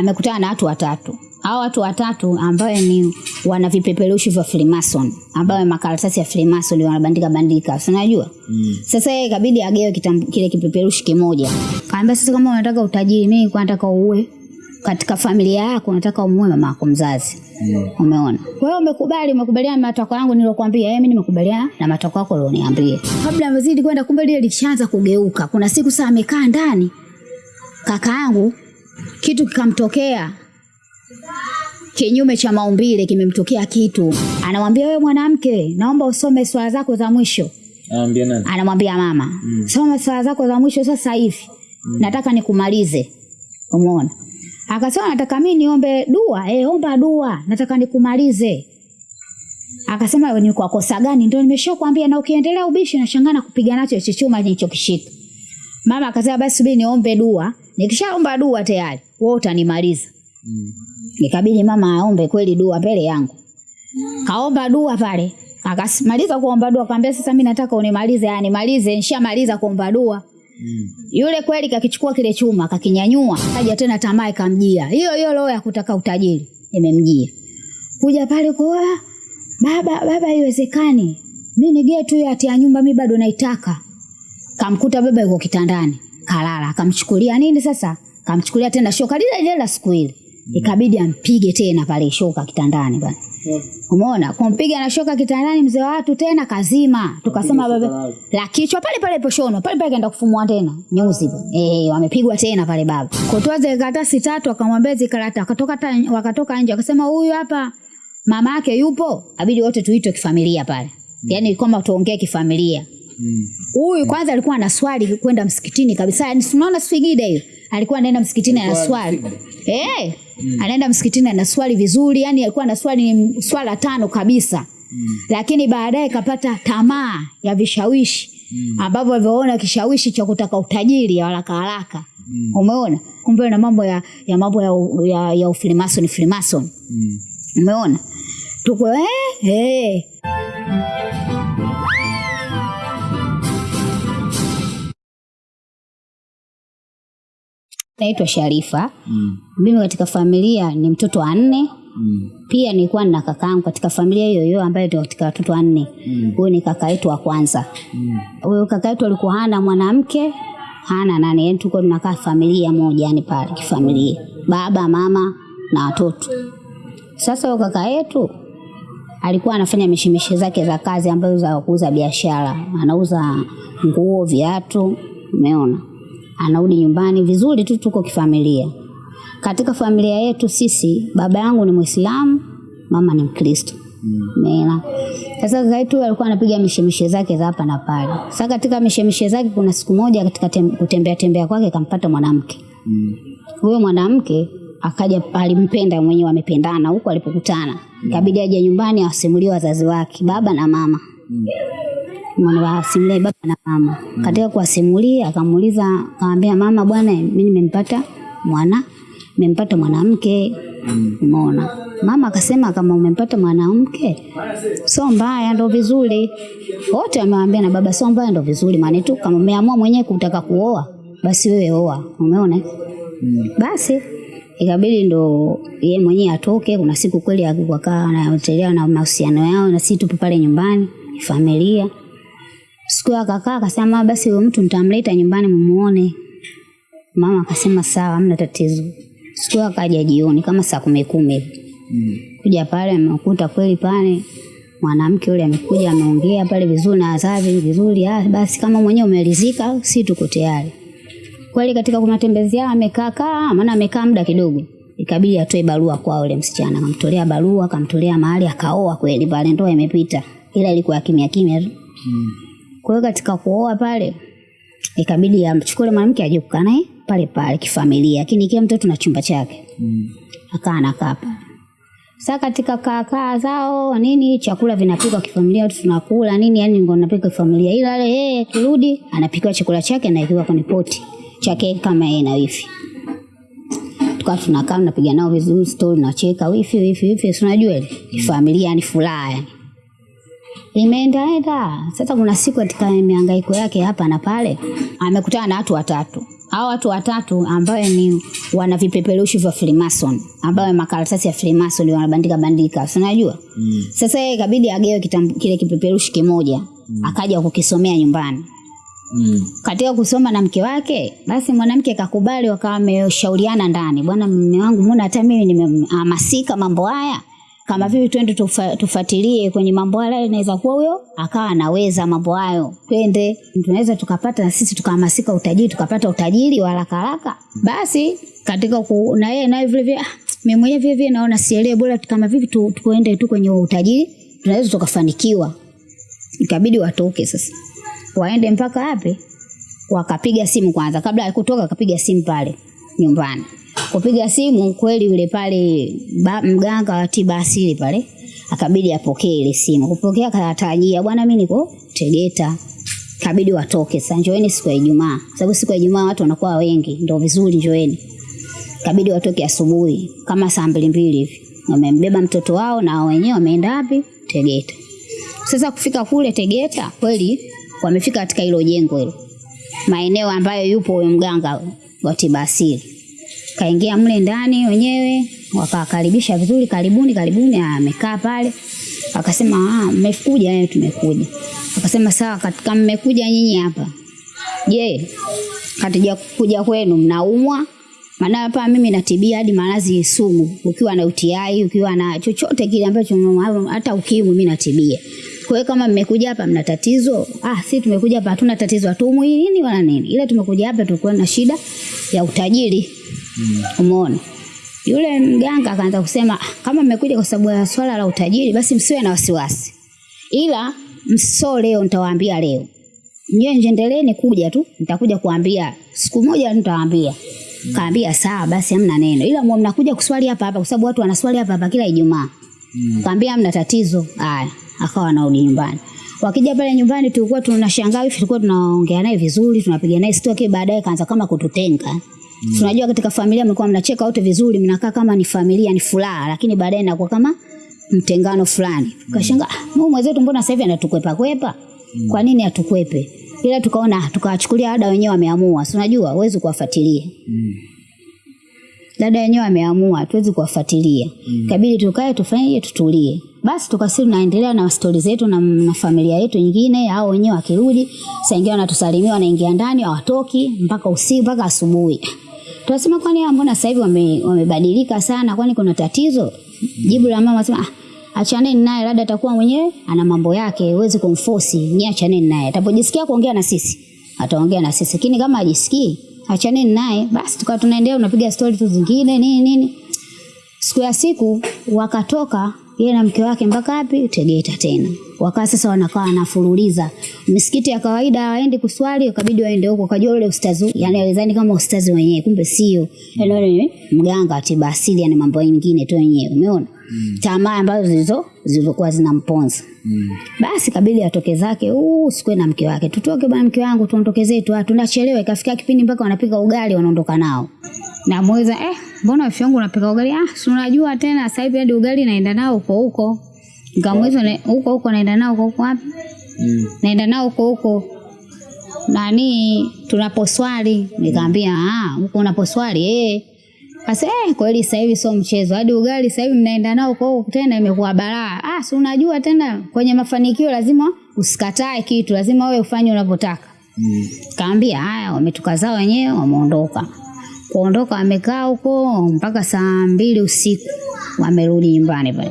amekutana na watu watatu. Hao watu watatu ambayo ni wana vipeperushi vya Freemason ambayo makaratasi ya Freemason wanabandika bandika si unajua? Mm. sasa yeye ikabidi agewe kitambu- kile kipeperushi kimoja. Kaambia sasa kama unataka utajiri mimi kwa nataka uue. Katika familia yako nataka umuue mama yako mzazi. Mm. umeona? Kwa hiyo umekubali umekubaliana na matakwa yangu nilokuambia yeye mimi nimekubaliana na matakwa yako ulioniambia. Kabla amezidi kwenda kumbe lile lishaanza kugeuka. Kuna siku saa amekaa ndani kaka yangu kitu kikamtokea kinyume cha maumbile kimemtokea kitu. Anamwambia wewe mwanamke naomba usome swala zako za mwisho. Anamwambia nani? anamwambia mama. Mm. soma swala zako za mwisho sasa hivi. Mm. nataka nikumalize. Umeona? Akasema nataka mimi niombe dua. Eh omba dua. Nataka nikumalize. Akasema ni kwa kosa gani? Ndio nimeshakwambia na ukiendelea ubishi nashangana kupiga nacho hicho chuma nilichokishika mama akasema basi subiri niombe dua nikishaomba dua tayari wewe utanimaliza. Mm. Nikabidi mama aombe kweli dua mbele yangu. Kaomba dua pale. Akasimaliza kuomba dua akamwambia sasa mimi nataka unimalize yani malize nishamaliza kuomba dua. Mm. yule kweli kakichukua kile chuma kakinyanyua kaja tena tamaa ikamjia. Hiyo hiyo roho ya kutaka utajiri imemjia. Kuja pale kwa baba baba haiwezekani. Mimi ni getu ya tia nyumba mimi bado naitaka. Kamkuta baba yuko kitandani kalala. Akamchukulia nini sasa? Kamchukulia tena shoka lile lile la siku ile. Ikabidi ampige tena pale shoka kitandani bwana. umeona? Kumpiga na shoka kitandani mzee wa watu tena kazima. Tukasema baba la kichwa pale pale poshono pale pale kaenda kufumua tena. Nyuzi eh wamepigwa tena pale baba. Kutoa zile karatasi tatu akamwambia zile karata akatoka wakatoka nje akasema huyu hapa mama yake yupo. Abidi wote tuitwe kifamilia pale. Yaani kwamba tuongee kifamilia Mm. huyu kwanza alikuwa na swali kwenda msikitini kabisa. Yani si unaona sfigida hiyo? Alikuwa anaenda msikitini ana swali. eh? Mm. anaenda msikitini ana swali vizuri. Yani alikuwa na swali ni swala tano kabisa. Mm. lakini baadaye kapata tamaa ya vishawishi. Mm. ambavyo alivyoona kishawishi cha kutaka utajiri haraka haraka. Umeona? Kumbe na mambo ya, ya mambo ya, ya, ya ufilimason filimason Mm. umeona? Tuko eh, eh. Naitwa Sharifa. Mm. Mimi katika familia ni mtoto wa nne. Mm. Pia nilikuwa na kakaangu katika familia hiyo hiyo ambayo ndio katika watoto wanne. Mm. Huyo ni kaka yetu wa kwanza. Mm. Huyo kaka yetu alikuwa hana mwanamke, hana nani, yani tulikuwa tunakaa familia moja yani pale kifamilia. Baba, mama na watoto. Sasa huyo kaka yetu alikuwa anafanya mishemishe zake za kazi ambazo za kuuza biashara. Anauza nguo, viatu, umeona? Anarudi nyumbani vizuri tu, tuko kifamilia. Katika familia yetu sisi, baba yangu ni Muislamu, mama ni Mkristo. Mela. Sasa kaka yetu alikuwa anapiga mishemishe zake za hapa na pale. Sasa katika mishemishe zake kuna siku moja katika tem, kutembea tembea kwake kampata mwanamke. Mm. Huyo mwanamke akaja alimpenda mwenyewe amependana huko alipokutana. Ikabidi aje nyumbani awasimulie wazazi wake, baba na mama. Mwana wasimulie baba na mama. Mm. Katika kuwasimulia akamuuliza akamwambia mama bwana mimi nimempata mwana nimempata mwanamke. Umeona? Mama akasema kama umempata mwanamke sio mbaya ndo vizuri. Wote amewambia na baba sio mbaya ndo vizuri maana tu kama umeamua mwenyewe kutaka kuoa basi wewe oa. Umeona? Mm. Basi ikabidi ndo ye mwenyewe atoke. Kuna siku kweli akakaa anaotelea na mahusiano yao, na sisi tupo pale nyumbani familia. Siku hiyo akakaa akasema, basi huyo mtu nitamleta nyumbani mumuone. Mama akasema sawa, hamna tatizo. Siku hiyo akaja jioni kama saa kumi kumi. Mm. kuja pale amekuta kweli pale mwanamke yule amekuja ameongea pale vizuri na wazazi vizuri. Ah, basi kama mwenyewe umeridhika, si tuko tayari kweli. Katika matembezi yao amekaa kaa, maana amekaa muda kidogo, ikabidi atoe barua kwa yule msichana. Akamtolea barua, akamtolea mahali, akaoa kweli pale, ndoa imepita, ila ilikuwa kimya kimya tu. Mm. Kwa hiyo katika kuoa pale ikabidi amchukue mwanamke aje kukaa naye pale pale kifamilia, lakini kila mtoto na chumba chake Mm. akaa anakaa pale. Sasa katika kaakaa zao nini, chakula vinapikwa kifamilia, watu tunakula nini, yani ngo napika kifamilia, ila ile yeye kirudi anapikiwa chakula chake na ikiwa kwenye poti chake kama yeye na wifi. Tukawa tunakaa tunapiga nao vizuri story, nacheka wifi wifi wifi, si unajua ile kifamilia, yani furaha yani. Imeendaenda sasa, kuna siku katika mihangaiko yake hapa na pale amekutana na watu watatu hao watu watatu ambayo ni wana vipeperushi vya Freemason ambayo makaratasi ya Freemason wanabandika bandika, si unajua? Mm. Sasa yeye ikabidi agewe kitambu, kile kipeperushi kimoja mm. akaja kukisomea nyumbani. Mm. Katika kusoma na mke wake, basi mwanamke kakubali, wakawa wameshauriana ndani, bwana, mume wangu, mbona hata mimi nimehamasika mambo haya, kama vipi twende tufuatilie kwenye mambo haya, inaweza kuwa huyo akawa anaweza mambo hayo, twende tunaweza tukapata na sisi tukahamasika utajiri, tukapata utajiri wa haraka haraka. Basi katika ku, na yeye naye vile vile, ah, mimi mwenyewe vile vile naona sielewi, bora kama vipi tu, tuende tu kwenye utajiri, tunaweza tukafanikiwa. Ikabidi watoke sasa waende mpaka wapi? Wakapiga simu kwanza, kabla ya kutoka akapiga simu pale nyumbani. Kupiga simu kweli, yule pale mganga wa tiba asili pale akabidi apokee ile simu. Kupokea akatarajia, bwana, mimi niko Tegeta, kabidi watoke sasa, njoeni siku ya Ijumaa, sababu siku ya Ijumaa watu wanakuwa wengi, ndio vizuri, njoeni. Kabidi watoke asubuhi kama saa mbili mbili hivi, wamembeba mtoto wao na wenyewe wameenda wapi? Tegeta. Sasa kufika kule Tegeta kweli wamefika katika hilo jengo hilo, maeneo ambayo yupo huyo mganga wa tiba asili. Kaingia mle ndani wenyewe, wakakaribisha vizuri, karibuni karibuni. Amekaa pale, akasema ah, mmekuja? Eh, tumekuja. Akasema sawa, katika mmekuja nyinyi hapa, je, katija kuja kwenu mnaumwa? Maana hapa mimi natibia hadi maradhi sugu, ukiwa na UTI, ukiwa na chochote kile ambacho hata ukimwi mimi natibia. Kwa hiyo kama mmekuja hapa mna tatizo, ah, si tumekuja hapa hatuna tatizo, hatuumwi nini wala nini, ila tumekuja hapa tulikuwa na shida ya utajiri. Umeona? Yule mganga akaanza kusema "Ah, kama mmekuja kwa sababu ya swala la utajiri, basi msiwe na wasiwasi, ila mso leo, nitawaambia leo. Nyewe endeleeni kuja tu, nitakuja kuambia siku moja, nitawaambia. mm. Kaambia sawa, basi hamna neno, ila mnakuja kuswali hapa hapa, kwa sababu watu wanaswali hapa hapa kila Ijumaa. mm. Kaambia hamna tatizo. Haya, akawa anarudi nyumbani. Wakija pale nyumbani tulikuwa tunashangaa hivi, tulikuwa tunaongea naye vizuri, tunapiga naye story, baadaye kaanza kama kututenga. Tunajua katika familia mlikuwa mnacheka wote vizuri, mnakaa kama ni familia, ni furaha, lakini baadaye inakuwa kama mtengano fulani. Tukashangaa, ah, huyu mwenzetu mbona sasa hivi anatukwepa kwepa? Mm. Kwa nini atukwepe? Ila tukaona tukawachukulia ada wenyewe wameamua. Si unajua huwezi kuwafuatilia. Mm. Dada wenyewe wameamua, tuwezi kuwafuatilia. Mm. Kabidi tukae tufanye tutulie. Basi tukasiri tunaendelea na stori zetu na, na familia yetu nyingine, hao wenyewe wakirudi, saa ingine wanatusalimia, wanaingia ndani, hawatoki mpaka usiku mpaka asubuhi. Tunasema kwani hawa mbona sasa hivi wame, wamebadilika sana, kwani kuna tatizo? Jibu la mama sema ah, achaneni naye, labda atakuwa mwenyewe ana mambo yake, huwezi kumforce, ni achaneni naye. Atapojisikia kuongea na sisi, ataongea na sisi. Lakini kama ajisikii achaneni naye. Basi tukawa tunaendelea tunapiga stori tu zingine nini nini. Siku ya siku wakatoka yeye na mke wake mpaka wapi? Tegeta tena. Wakaa sasa wanakaa wanafululiza. Misikiti ya kawaida waendi kuswali, ukabidi waende huko. Kajua ule ustazi, yani alizani kama ustazi wenyewe, kumbe sio. Yani ni mganga wa tiba asili, yani mambo mengine tu wenyewe. Umeona? mm. Tamaa ambazo zilizo zilizokuwa zinamponza. mm. Basi kabidi atoke zake, uu, sikwe na mke wake. Tutoke bwana mke wangu, tuondoke zetu. Ah, tunachelewa. Ikafika kipindi mpaka wanapika ugali wanaondoka nao. Na mweza eh, mbona wifi yangu unapika ugali? Ah, si unajua tena sasa hivi hadi ugali naenda nao huko huko. Nikamweza na- huko huko naenda nao huko huko wapi? Mm. Naenda nao huko huko. Nani tunaposwali? Nikamwambia ah, huko unaposwali eh. Kasi, eh, kweli sasa hivi sio mchezo. Hadi ugali sasa hivi mnaenda nao huko huko tena imekuwa balaa. Ah, si unajua tena kwenye mafanikio lazima usikatae kitu, lazima wewe ufanye unavyotaka. Mm. Kaambia haya, wametukaza wenyewe, wameondoka. Kuondoka wamekaa huko mpaka saa mbili usiku, wamerudi nyumbani pale.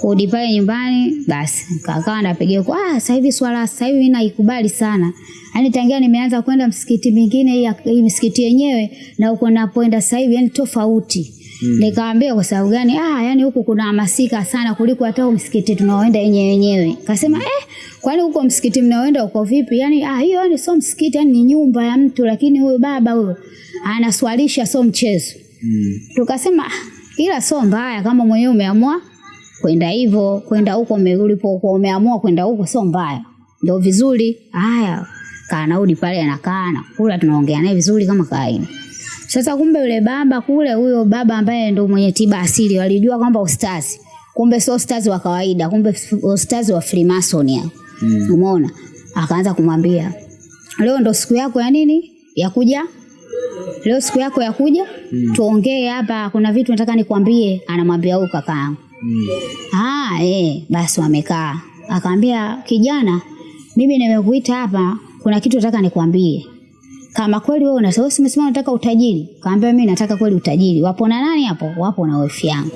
Kurudi pale nyumbani, basi kakawa napigia kwa ah, sasa hivi swala sasa hivi naikubali sana. Yaani tangia nimeanza kwenda msikiti mingine hii msikiti yenyewe na huko napoenda sasa hivi yani tofauti. Nikamwambia kwa sababu gani? Ah, yani huku kuna hamasika sana kuliko hata huko msikiti tunaoenda yenyewe yenyewe. Kasema eh, kwani huko msikiti mnaoenda uko vipi? Yani ah, hiyo yani sio msikiti, yani ni nyumba ya mtu, lakini huyu baba huyo anaswalisha sio mchezo. Mm. Tukasema "Ah, ila sio mbaya kama mwenyewe umeamua kwenda hivyo, kwenda huko ulipokuwa umeamua kwenda huko sio mbaya. Ndio vizuri. Haya, kaa naudi pale anakaa anakula tunaongea naye vizuri kama kawaida. Sasa kumbe yule baba kule, huyo baba ambaye ndio mwenye tiba asili, walijua kwamba ustazi, kumbe sio ustazi wa kawaida, kumbe ustazi wa Freemason ya. Mm. Umeona? Akaanza kumwambia leo ndo siku yako ya nini ya kuja leo siku yako ya kuja mm. tuongee hapa, kuna vitu nataka nikwambie. Anamwambia huyu kakaangu. Mm. Ah, eh, basi wamekaa. akaambia kijana, mimi nimekuita hapa, kuna kitu nataka nikwambie. Kama kweli wewe unasema umesema unataka utajiri. Kaambia mimi nataka kweli utajiri. Wapo na nani hapo? Wapo na wifi yangu.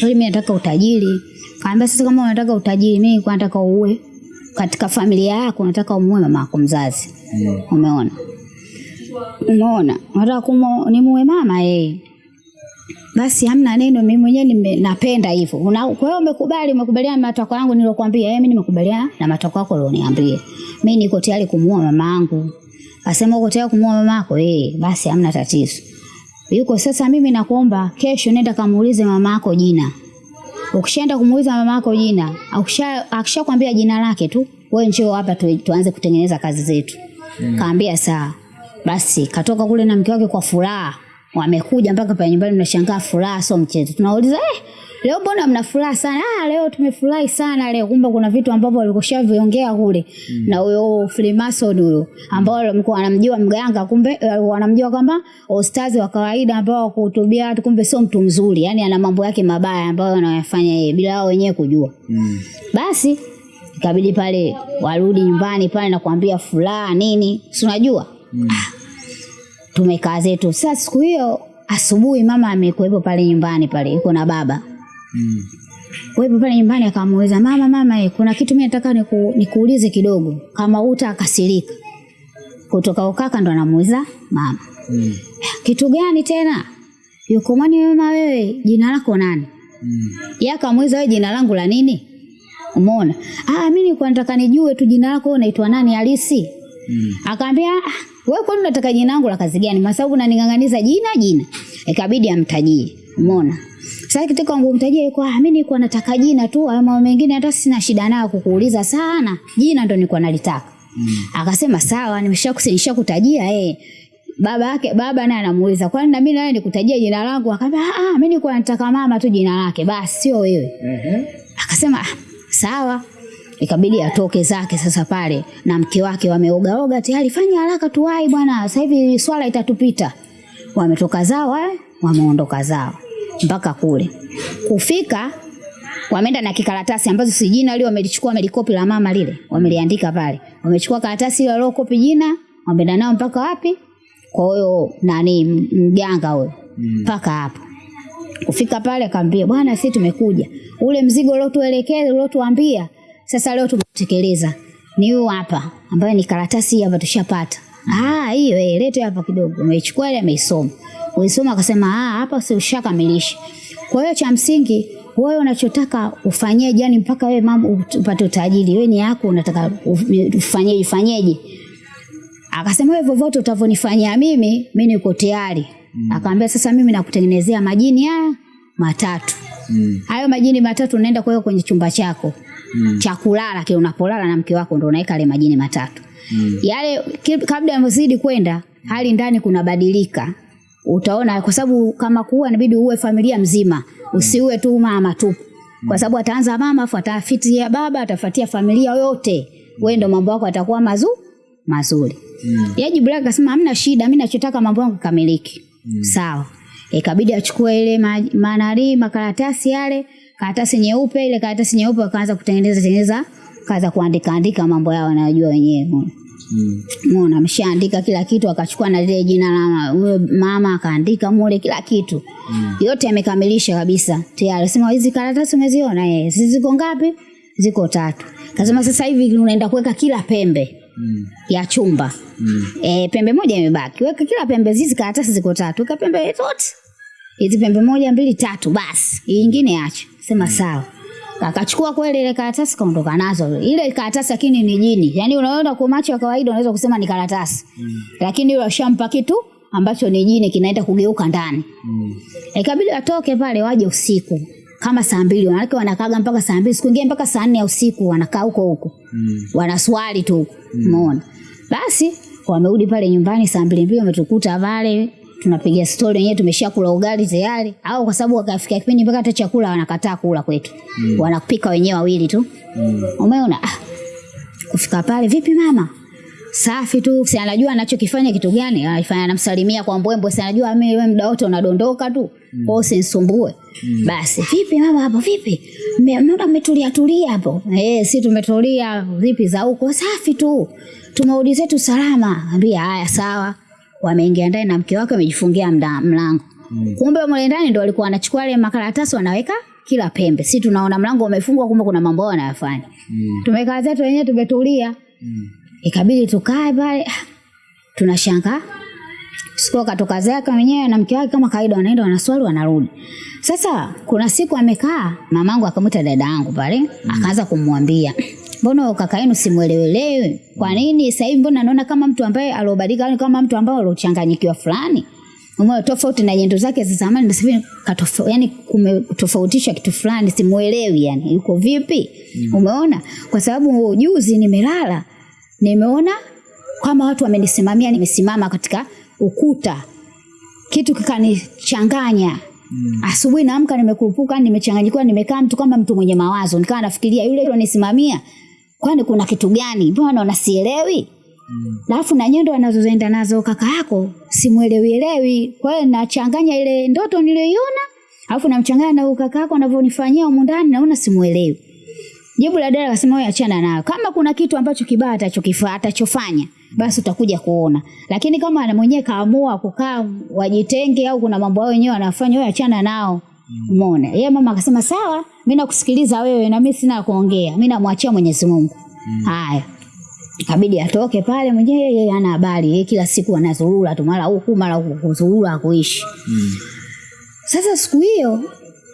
Kweli mimi nataka utajiri. Kaambia sasa kama unataka utajiri, mimi kwa nataka uwe katika familia yako, nataka umuue mama yako mzazi. Mm. Umeona? Umeona? Nataka kumo nimuue mama eh. Basi hamna neno, mimi mwenyewe napenda hivyo. Kwa hiyo umekubali, umekubaliana na matakwa yangu nilokuambia. Mimi nimekubaliana na matakwa yako ulioniambia. Mimi niko tayari kumuua mama yangu. Asema uko tayari kumuua mama yako? Eh, basi hamna tatizo. Yuko sasa, mimi nakuomba kesho nenda kamuulize mama yako jina. Ukishaenda kumuuliza mama yako jina, akisha akishakwambia jina lake tu, wewe njoo hapa tu, tuanze kutengeneza kazi zetu. Kaambia sawa. Basi katoka kule na mke wake kwa furaha. Wamekuja mpaka pale nyumbani mnashangaa furaha sio mchezo. Tunauliza eh, leo mbona mna furaha sana? Ah, leo tumefurahi sana leo. Kumbe kuna vitu ambavyo walikushaviongea kule. mm. Na huyo Freemason huyo ambao walikuwa wanamjua mganga kumbe eh, wanamjua kwamba ustazi wa kawaida ambao wakuhutubia watu kumbe sio mtu mzuri. yani ana mambo yake mabaya ambayo anayafanya yeye bila wao wenyewe kujua. Mm. Basi ikabidi pale warudi nyumbani pale na kuambia furaha nini, si unajua Mm. Tumekaa zetu. Sasa siku hiyo asubuhi, mama amekuwepo pale nyumbani pale, yuko na baba Mm. kuwepo pale nyumbani, akamuuliza mama, mama, eh, kuna kitu mimi nataka niku, nikuulize kidogo, kama uta akasirika Kutoka ukaka ndo anamuuliza mama, Mm. kitu gani tena? Yuko mwani mama, wewe jina lako nani? Mm. Yeye akamuuliza wewe jina langu la nini? Umeona? Ah, mimi nilikuwa nataka nijue tu jina lako unaitwa nani halisi. Mm. Akaambia wewe kwani unataka jina langu la kazi gani? Kwa sababu unaning'ang'aniza jina jina. Ikabidi amtajie. Umeona? Sasa kitaka ngumtajie yuko ah, mimi nilikuwa nataka jina tu, hayo mambo mengine hata sina shida nayo kukuuliza sana. Jina ndo nilikuwa nalitaka. Mm. Akasema sawa, nimeshakusinisha kutajia eh. Baba yake baba naye anamuuliza, kwani na mimi naye nikutajia jina langu? Akamwambia ah, ah, mimi nilikuwa nataka mama tu jina lake, basi sio wewe. Ehe. Akasema "Ah, sawa. Ikabidi atoke zake sasa pale na mke wake wameogaoga tayari, fanya haraka tuwai bwana, sasa hivi swala itatupita. Wametoka zao eh, wameondoka zao mpaka kule kufika, wameenda na kikaratasi ambazo si jina lile wamelichukua, wamelikopi la mama lile, wameliandika pale. Wamechukua karatasi ile waliokopi jina, wameenda nao mpaka wapi? Kwa huyo nani mganga huyo Mm. mpaka hapo kufika pale akamwambia bwana sisi tumekuja ule mzigo uliotuelekeza uliotuambia sasa leo tumetekeleza. Ni huu hapa ambayo ni karatasi hii hapa tushapata. Ah hiyo eh lete hapa kidogo. Umechukua ile ameisoma uisoma akasema ah hapa si ushakamilisha. Kwa hiyo cha msingi wewe unachotaka ufanyeje? Yani mpaka wewe mambo upate utajiri. Wewe ni yako unataka uf- ufanyeje ufanyeje? Akasema wewe vovote utavonifanyia mimi, mimi niko tayari. Mm. Akaambia sasa mimi nakutengenezea majini haya matatu. Mm. Hayo majini matatu unaenda kuweka kwenye chumba chako Mm. cha kulala, kile unapolala na mke wako ndio unaweka yale majini matatu. Mm. Yale kabla ya mzidi kwenda, hali ndani kunabadilika. Utaona kwa sababu kama kuua inabidi uue familia mzima, usiue tu mama tu. Kwa sababu ataanza mama afu atafitia baba, atafuatia familia yote. Wewe ndio mambo yako atakuwa mazu mazuri. Mm. ya jibu lake akasema hamna shida, mimi nachotaka mambo yangu kamiliki. mm. Sawa. Ikabidi achukue ile ma- manari makaratasi yale, karatasi nyeupe, ile karatasi nyeupe wakaanza kutengeneza tengeneza, kaanza kuandika andika mambo yao wanayojua wenyewe. umeona. Mm. Ameshaandika kila kitu, akachukua na lile jina la huyo mama akaandika mule kila kitu. mm. Yote amekamilisha kabisa. Tayari sema hizi karatasi umeziona eh? Ziko ngapi? Ziko tatu. Kasema sasa hivi unaenda kuweka kila pembe Mm. ya chumba. Mm. E, pembe moja imebaki. Weka kila pembe hizi karatasi ziko tatu. Weka pembe zote. Hizi pembe moja, mbili, tatu basi. Hii nyingine acha. Sema mm. sawa. Akachukua kweli ile karatasi kaondoka nazo. Ile karatasi lakini ni jini. Yaani unaona kwa macho ya kawaida unaweza kusema ni karatasi. mm. Lakini yule ashampa kitu ambacho ni jini kinaenda kugeuka ndani. Mm. Ikabidi atoke pale waje usiku kama saa mbili, wanawake wanakaga mpaka saa mbili, siku ingine mpaka saa nne ya usiku wanakaa huko huko Mm. wanaswali tu huko, umeona. Basi wamerudi pale nyumbani saa mbili mbili, wametukuta pale tunapiga stori wenyewe, tumeshakula ugali tayari, au kwa sababu wakafika kipindi mpaka hata chakula wanakataa kula kwetu, mm. wanapika wenyewe wawili tu, Mm. umeona. Ah, kufika pale, vipi mama, safi tu, si anajua anachokifanya kitu gani, anafanya anamsalimia kwa mbwembwe, si anajua mimi wewe muda wote unadondoka tu, kwa hiyo usinisumbue. Basi vipi mama hapo vipi? Mbona mmetulia tulia hapo? Eh, si tumetulia vipi za huko? Safi tu. Tumerudi zetu salama. Ambia haya sawa. Wameingia ndani na mke wake amejifungia mlango mm. Kumbe mle ndani ndo walikuwa wanachukua ile makaratasi wanaweka kila pembe. Si tunaona mlango umefungwa kumbe kuna mambo yao wanayafanya. Tumekaa zetu wenyewe tumetulia. mm. Ikabidi tukae pale. tunashanga Tunashangaa siku akatoka zake mwenyewe na mke wake kama kawaida, wanaenda wanaswali, wanarudi. Sasa kuna siku amekaa, mamangu akamwita dada yangu pale, akaanza kumwambia mbona kaka yenu simwelewelewi? Kwa nini sasa hivi mbona naona kama mtu ambaye aliobadilika, yani kama mtu ambaye aliochanganyikiwa fulani Umeona tofauti na nyendo zake za zamani sasa hivi yani kumetofautisha kitu fulani, simuelewi yani yuko vipi? Mm. Umeona? Kwa sababu juzi nimelala nimeona kama watu wamenisimamia, nimesimama katika ukuta, kitu kikanichanganya. Mm. Asubuhi naamka nimekurupuka, nimechanganyikiwa, nimekaa mtu kama mtu mwenye mawazo, nikawa nafikiria yule alonisimamia, kwani kuna kitu gani? Mbona naona sielewi? mm. na nyendo anazoenda nazo kaka yako simuelewi elewi. Kwa hiyo nachanganya ile ndoto niliyoiona, alafu namchanganya na kaka yako anavyonifanyia humu ndani, naona simuelewi. Jibu la dada akasema wewe achana nayo. Kama kuna kitu ambacho kibaya atachokifanya atachofanya, basi utakuja kuona. Lakini kama ana mwenyewe kaamua kukaa wajitenge au kuna mambo yao wenyewe wanafanya, wewe achana nao. Umeona? Yeye mama akasema sawa, mimi nakusikiliza wewe na mimi sina kuongea. mi namwachia Mwenyezi Mungu. Haya. Ikabidi atoke pale mwenyewe, yeye ana habari. Yeye kila siku anazurura tu mara huku mara huku kuzurura kuishi. Sasa siku hiyo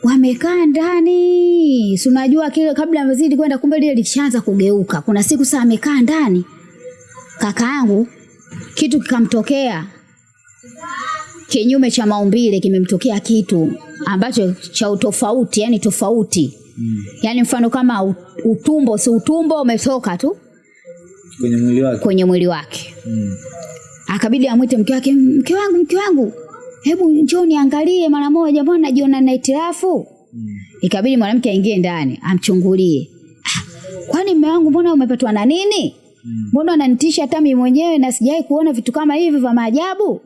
wamekaa ndani, si unajua kile kabla amezidi kwenda, kumbe lile lishaanza kugeuka. Kuna siku saa amekaa ndani, kaka yangu kitu kikamtokea kinyume cha maumbile, kimemtokea kitu ambacho cha utofauti, yani tofauti mm. yani mfano kama utumbo, si utumbo umetoka tu kwenye mwili wake kwenye mwili wake. mm. Akabidi amwite mke wake, mke wangu, mke wangu, hebu njoo niangalie mara moja, mbona najiona na itirafu? Ikabidi mwanamke aingie ndani amchungulie. "Ah, Kwani mme wangu, mbona umepatwa na nini? Mbona unanitisha hata mimi mwenyewe na sijawahi kuona vitu kama hivi vya maajabu?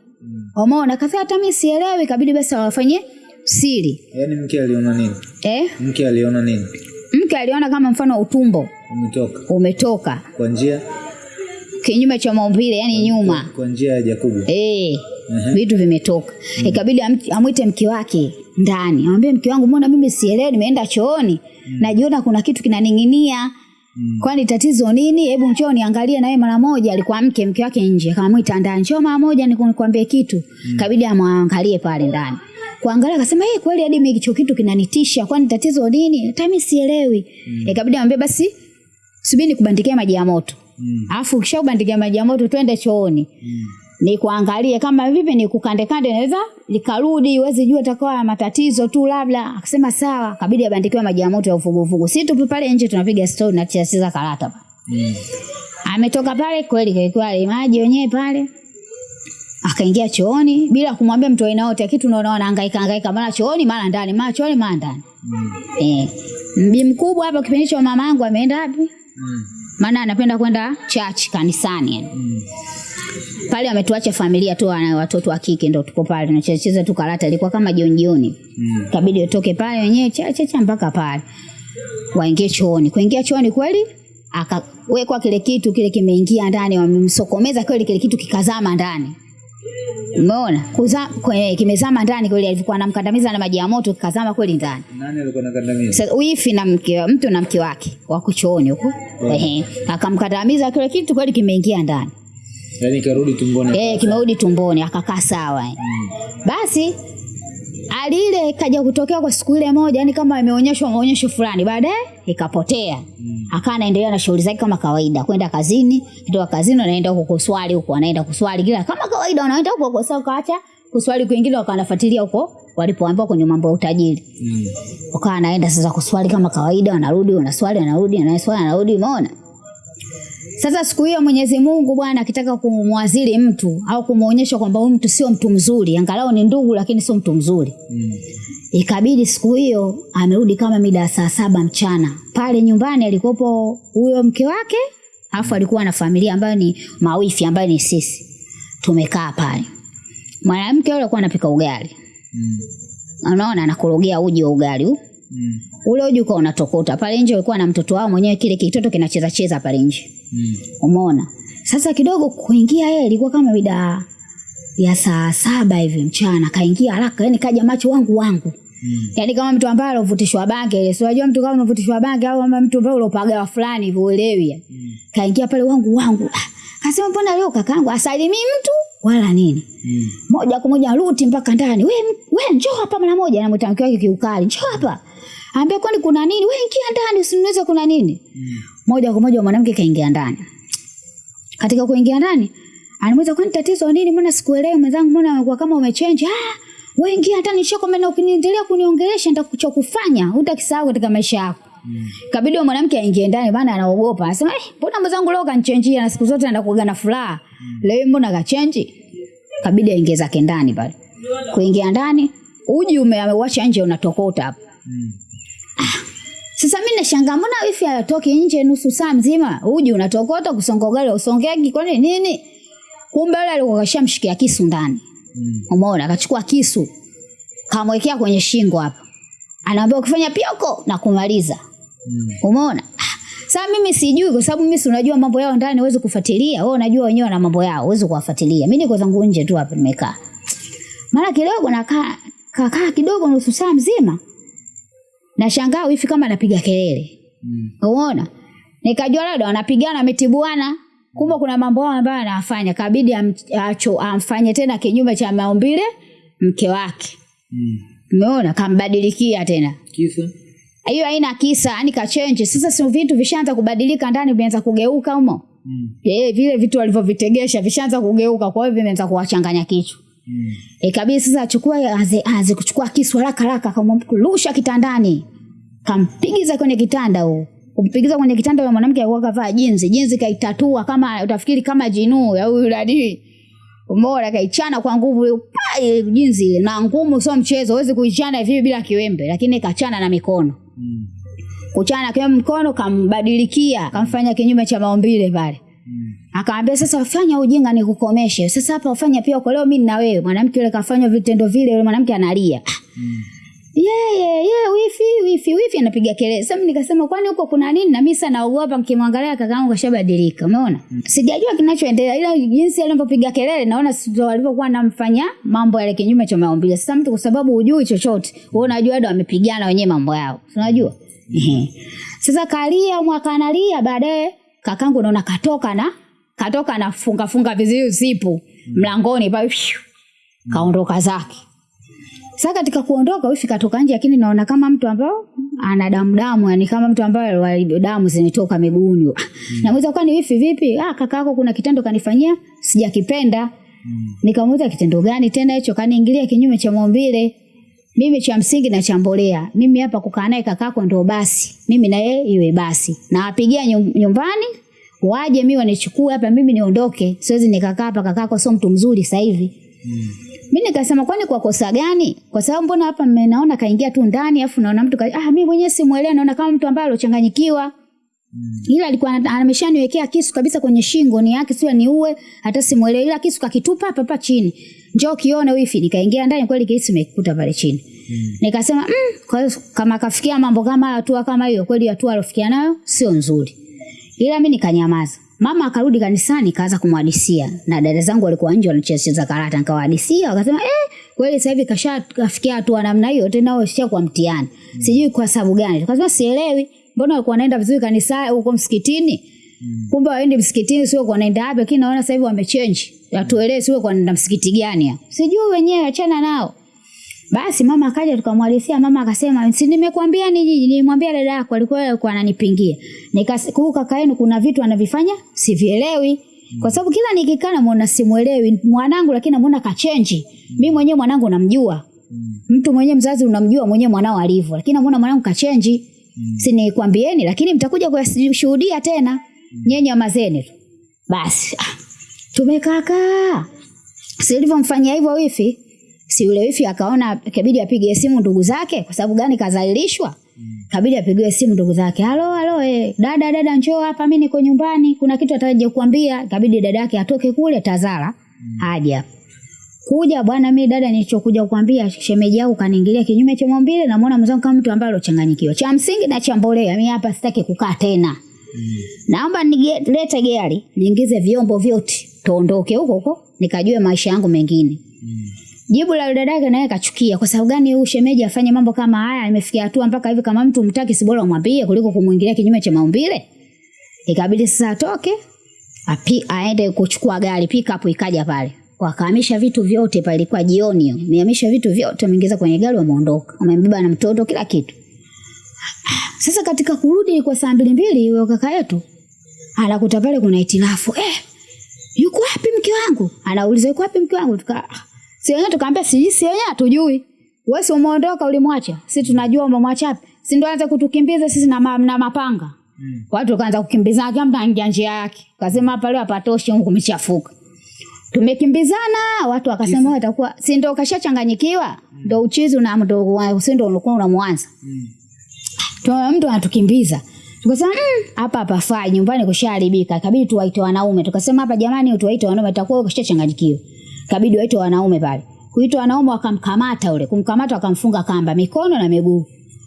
Umeona? kafia hata mimi sielewi, ikabidi basi awafanyie siri. yaani mke aliona nini Eh? mke aliona nini Mke aliona kama mfano utumbo umetoka umetoka kwa njia kinyume cha maumbile, yani nyuma. kwa njia ya Jakubu Eh, Ehe. vitu vimetoka. Ikabidi am- amwite mke wake ndani. Amwambie mke wangu, mbona mimi sielewi, nimeenda chooni. Najiona kuna kitu kinaning'inia. Kwani tatizo nini? Hebu njoo niangalie na yeye mara moja. Alikuwa mke mke wake nje. Akamwita ndani. Njoo mara moja nikuambie nikwambie kitu. kabidi amwangalie pale ndani. Kuangalia akasema, "Eh, kweli hadi mimi hicho kitu kinanitisha. Kwani tatizo nini?" Hata mimi sielewi. Mm. Ikabidi amwambie basi subiri nikubandikia maji ya moto. Mm. Alafu ukishaubandikia maji ya moto twende chooni ni kuangalie kama vipi ni kukande kande naweza likarudi uwezi jua itakuwa matatizo tu labda. Akasema sawa. Kabidi abandikiwe maji ya moto ya uvuguvugu. Si tupo pale nje tunapiga story na cheza karata Mm. ametoka pale kweli kalikuwa maji wenyewe pale. Akaingia chooni bila kumwambia mtu aina yote kitu unaona anahangaika hangaika mara chooni mara ndani mara chooni mara ndani. Mm. eh. Mbi mkubwa hapa kipindi hicho mamangu ameenda wapi? Mm. maana anapenda kwenda church kanisani. Yani Mm. Pale ametuacha familia tu ana watoto wa kike ndo tuko pale tunacheza tu karata ilikuwa kama jioni jioni. Mm. kabidi utoke pale wenyewe cha cha cha mpaka pale. Waingie chooni. Kuingia chooni kweli akawekwa kile kitu kile kimeingia ndani wamemsokomeza kweli kile kitu kikazama ndani. Umeona? Kuza, kwenye kimezama ndani kweli alivyokuwa anamkandamiza na maji ya moto kikazama kweli ndani. Nani alikuwa anakandamiza? sasa wifi na mke mtu na mke wake wako chooni huko. Ehe. Akamkandamiza kile kitu kweli kimeingia ndani yaani karudi tumboni Eh, kimerudi tumboni akakaa sawa. mm. Basi alile ile kaja kutokea kwa siku ile moja, yani kama imeonyeshwa maonyesho fulani, baadaye ikapotea. Mm. Akawa anaendelea na shughuli zake kama kawaida, kwenda kazini, kutoka kazini anaenda huko kuswali huko, anaenda kuswali kila kama kawaida, anaenda huko kwa sababu kaacha kuswali kwingine, wakawa wakaanafuatilia huko walipoambiwa kwenye mambo ya utajiri. Mm. Wakawa anaenda sasa kuswali kama kawaida, wanarudi, wanaswali, wanarudi, wanaswali, wanarudi, umeona? Sasa siku hiyo Mwenyezi Mungu Bwana akitaka kumwadhili mtu au kumuonyesha kwamba huyu mtu sio mtu mzuri, angalau ni ndugu lakini sio mtu mzuri. Mm. Ikabidi siku hiyo amerudi kama mida ya saa saba mchana. Pale nyumbani alikopo huyo mke wake afu alikuwa na familia ambayo ni mawifi ambayo ni sisi tumekaa pale mwanamke yule alikuwa anapika ugali Mm. unaona anakorogea uji wa ugali huu Mm. ule uji ukawa unatokota. Pale nje ulikuwa na mtoto wao mwenyewe kile kitoto kinacheza cheza pale nje. Mm. umeona? Sasa kidogo kuingia yeye ilikuwa kama mida ya saa saba hivi mchana. Kaingia haraka yani kaja macho wangu wangu. Mm. yaani kama mtu ambaye alovutishwa bange ile si unajua mtu kama unavutishwa bange au kama mtu ambaye ulopagawa fulani hivyo uelewi Mm. kaingia pale wangu wangu. Ah, kasema mbona leo kakaangu asalimii mtu wala nini? Mm. moja kwa moja ruti mpaka ndani. We, we njoo hapa mara moja namwita mke wake kiukali. Njoo hapa ambia kwani kuna nini Wewe ingia ndani usiniweze kuna nini Mm. moja kwa moja mwanamke kaingia ndani katika kuingia ndani anamuuliza kwani tatizo nini mbona sikuelewi mwenzangu mbona unakuwa kama umechange ah wewe ingia ndani shako maana ukiniendelea kuniongelesha nitakucha utakisahau katika maisha yako Mm. kabidi wa mwanamke aingie ndani bana anaogopa anasema eh mbona mwenzangu leo kanichangia na siku zote anakuwa na furaha Mm. leo mbona kachange?" kabidi aingie zake ndani pale kuingia ndani uji ume- nje unatokota hapo Mm. Sasa mimi nashangaa mbona wifi atoki nje nusu saa mzima uji unatokota kusongogela usongeki kwani nini? Kumbe yule alikuwa kashamshikia kisu ndani. Mm. umeona akachukua kisu kamwekea kwenye shingo hapa. Anaambia ukifanya pioko na kumaliza Mm. umeona? Sasa mimi sijui kwa sababu mimi si unajua mambo yao ndani huwezi kufuatilia. Wewe unajua wenyewe wana mambo yao huwezi kuwafuatilia. Mimi niko zangu nje tu hapa nimekaa. Mara kidogo nakaa kakaa kidogo nusu saa mzima nashangaa wifi kama anapiga kelele. Mm. umeona nikajua labda wanapigana ametibuana kumbe kuna mambo yao ambayo anafanya. Kabidi acho, amfanye tena kinyume cha maumbile mke wake. Mm. umeona? Kambadilikia tena. Kisa? hiyo haina kisa yani kachenji sasa si vitu vishaanza kubadilika ndani vimeanza kugeuka humo? Mm. eh vile vitu walivyovitegesha vishaanza kugeuka kwa hiyo vimeanza kuwachanganya kichwa Mm. ikabidi sasa achukue aze, aze kuchukua kisu haraka haraka akamrusha kitandani kampigiza kwenye kitanda huo kumpigiza kwenye kitanda yule mwanamke alikuwa kavaa jinzi jinzi kaitatua kama utafikiri kama jinuu ya huyu nani umeona kaichana kwa nguvu jinzi na ngumu sio mchezo huwezi kuichana hivi bila kiwembe lakini kachana na mikono Mm. kuchana kwa mkono kambadilikia kamfanya kinyume cha maumbile pale. Akamwambia sasa fanya ujinga nikukomeshe. Sasa hapa ufanya pia kwa leo mimi na wewe. Mwanamke yule kafanya vitendo vile yule mwanamke analia. Mm. yeye yeye wifi wifi wifi anapiga kelele. Sasa nikasema kwani huko kuna nini? Na mimi sana naogopa mkimwangalia kakaangu kashabadilika. Umeona? Sijajua kinachoendelea ila jinsi alivyopiga kelele naona sio walivyokuwa anamfanya mambo yale kinyume cha maumbile. Sasa mtu kwa sababu hujui chochote wewe unajua ndio wamepigana wenyewe mambo yao. Unajua? Mm. sasa kalia mwaka analia baadaye kakangu naona katoka na katoka na funga funga vizuri zipu mlangoni pale kaondoka zake. Sasa katika kuondoka wifi katoka nje lakini naona kama mtu ambao ana damu damu yani kama mtu ambaye damu zinatoka miguuni. Mm. namuuliza kwani wifi vipi? Ah kaka yako kuna kitendo kanifanyia sijakipenda. Mm. nikamuuliza kitendo gani tena hicho? Kaniingilia kinyume cha maumbile mimi cha msingi na chambolea mimi hapa kukaa naye kakako ndio basi. Mimi na yeye iwe basi. Na wapigia nyum- nyumbani waje mimi wanichukue hapa mimi niondoke. Siwezi nikakaa hapa kakako sio mtu mzuri sasa hivi. Mm. mi nikasema kwani kwa kosa gani? Kwa sababu mbona hapa mmenaona kaingia tu ndani afu naona mtu ka... ah, mi mwenyewe simuelewa naona kama mtu ambaye alochanganyikiwa. Mm. ila alikuwa ameshaniwekea kisu kabisa kwenye shingo ni yake sio niue hata simuelewi ila kisu kakitupa hapa hapa chini. Njoo kione wifi. Nikaingia ndani kweli kisu imekuta pale chini. Mm. nikasema mm, kwa hiyo kama kafikia mambo kama hatua kama hiyo kweli hatua alofikia nayo sio nzuri ila mi nikanyamaza. Mama akarudi kanisani kaanza kumhadisia na dada zangu walikuwa nje wanacheza karata nikawahadisia wakasema eh, kweli sasa hivi kasha kafikia hatua namna hiyo tena wao sio kwa mtihani. Sijui kwa sababu gani. Kasema sielewi. Mbona walikuwa wanaenda vizuri kanisa huko msikitini? Kumbe waendi msikitini sio kwa naenda wapi lakini naona sasa hivi wamechange. Watuelewe sio kwa naenda msikiti gani sijui wenyewe achana nao basi mama akaja tukamwalisia mama akasema si nimekuambia ni nimwambia dada yako alikuwa alikuwa ananipingia. Nikakumbuka kaka yenu kuna vitu anavifanya sivielewi. Kwa sababu kila nikikaa namuona simuelewi mwanangu lakini namuona kachenji. Mimi mwenyewe mwanangu namjua. Mtu mwenyewe mzazi unamjua mwenyewe mwanao alivyo lakini namuona mwanangu kachenji. Si nikwambieni lakini mtakuja kuyashuhudia tena. Nyenye mazeni basi tumekaa kaa. silivyomfanyia hivyo wifi si yule wifi akaona kabidi apige simu ndugu zake kwa sababu gani kazalilishwa? Kabidi apigiwe simu ndugu zake. Halo halo eh, dada dada njoo hapa mi niko nyumbani. Kuna kitu ataje kuambia kabidi dada yake atoke kule tazara. Mm. aja kuja bwana mi dada nilichokuja kukwambia shemeji yako kaniingilia kinyume cha maumbile namuona mwenzangu kama mtu ambaye alochanganyikiwa. Cha msingi na cha mbolea mi hapa sitaki kukaa tena. Naomba nilete gari niingize vyombo vyote tuondoke huko huko nikajue maisha yangu mengine jibu la dada yake naye kachukia kwa sababu gani huyu shemeji afanye mambo kama haya? Imefikia hatua mpaka hivi kama mtu mtaki si bora umwambie kuliko kumwingilia kinyume cha maumbile? Ikabidi sasa atoke api, aende kuchukua gari pick up ikaja pale. Wakahamisha vitu vyote pale ilikuwa jioni hiyo. Vitu vyote wameingiza kwenye gari wameondoka. Wamembeba na mtoto kila kitu. Sasa katika kurudi kwa saa mbili mbili huyo kaka yetu anakuta pale kuna itilafu eh, yuko wapi mke wangu? Anauliza yuko wapi mke wangu? Tuka si wenyewe tukaambia si si wenyewe hatujui. Wewe si umeondoka ulimwacha. Si tunajua umemwacha wapi si ndio anza kutukimbiza sisi na, ma, na mapanga? Mm. watu wakaanza kukimbizana kila mtu anaingia njia yake. Kasema hapa leo hapatoshi huko kumechafuka tumekimbizana watu wakasema watakuwa si ndio kashachanganyikiwa ndo uchizi na ndio si ndio ulikuwa unamwanza. Tuna mtu anatukimbiza. Tukasema "Mm, hapa hapa fai nyumbani kushaharibika. Ikabidi tuwaite wanaume. Tukasema hapa jamani tuwaite wanaume takuwa kushachanganyikiwa. Ikabidi waite wanaume pale. Kuitwa wanaume wakamkamata ule. Kumkamata wakamfunga kamba mikono na miguu.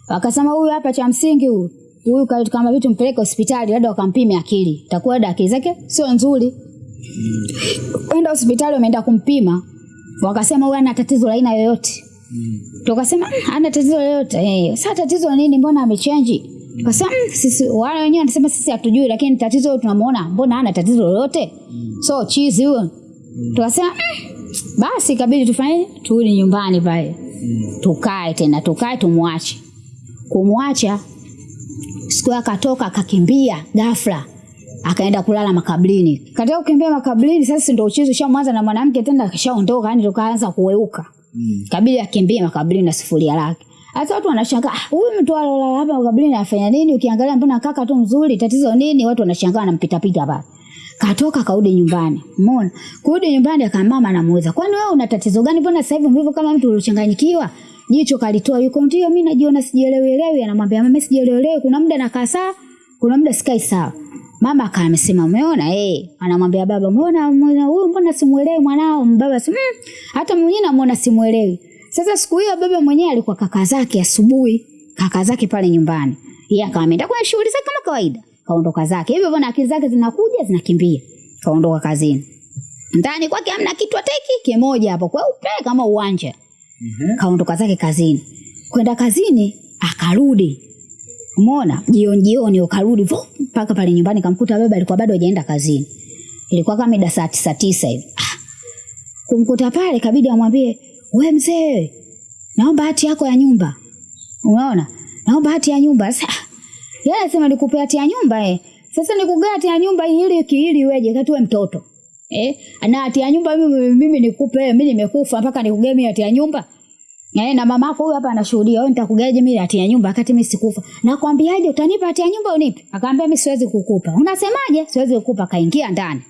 Wakasema huyu hapa cha msingi huyu. Huyu ka- kama vitu mpeleke hospitali labda wakampime akili. Takuwa labda akili zake sio nzuri. Kwenda hospitali wameenda kumpima. Wakasema huyu ana tatizo la aina yoyote tukasema ana tatizo lolote eh, sasa tatizo nini mbona amechenji tukasema "Mm, sisi wale wenyewe wanasema sisi hatujui lakini tatizo tunamuona mbona ana tatizo lolote so chizi huyo tukasema "Mm, basi kabidi tufanye turudi nyumbani pale. Mm. tukae tena tukae tumwache. Kumwacha siku akatoka akakimbia ghafla. Akaenda kulala makablini katika kukimbia makablini sasa ndo uchizi shamwanza na mwanamke tena akishaondoka yani tukaanza kuweuka. Mm. kabidi akimbie makablini na sufuria lake. Hata watu wanashangaa "Ah, huyu mtu alolala hapa makablini anafanya nini? Ukiangalia mbona kaka tu mzuri tatizo nini? Watu wanashangaa anampitapita pale katoka kaudi nyumbani. Umeona? Kurudi nyumbani akamama anamuuliza kwani wewe una tatizo gani? Mbona sasa hivi mvivu kama mtu uliochanganyikiwa? Jicho kalitoa yuko ndio mimi najiona sijielewelewi anamwambia mama sijielewelewi kuna muda nakaa sawa kuna muda sikai sawa mama akawa amesema umeona eh. Anamwambia baba umeona huyu mbona simuelewi mwanao? Baba si mm, hata mwenyewe namuona simuelewi. Sasa siku hiyo baba mwenyewe alikuwa kaka zake asubuhi kaka zake pale nyumbani. Yeye akawa ameenda kwa shughuli zake kama kawaida kaondoka zake. Hivyo bwana akili zake zinakuja zinakimbia. Kaondoka kazini. Ndani kwake amna kitu ateki kimoja hapo. Kweupe kama uwanja. Mm-hmm. kaondoka zake kazini. Kwenda kazini akarudi. Umeona? Jioni jioni ukarudi vo mpaka pale nyumbani kamkuta baba alikuwa bado hajaenda kazini. Ilikuwa kama mida saa tisa tisa hivi. Ah, kumkuta pale kabidi amwambie we mzee naomba hati yako ya nyumba. Umeona? Naomba hati ya nyumba. Sasa yeye anasema nikupe hati ya nyumba eh sasa nikugea hati ya nyumba ili kiili iweje katuwe mtoto eh na hati ya nyumba mimi, mimi nikupe mimi nimekufa mpaka nikugee mimi hati ya nyumba Eh, na mama yako huyu hapa anashuhudia, wewe nitakugaje mimi hati ya nyumba wakati mimi sikufa. Nakwambiaje utanipa hati ya nyumba unipe? Akaambia mimi siwezi kukupa. Unasemaje? Siwezi kukupa. Kaingia ndani.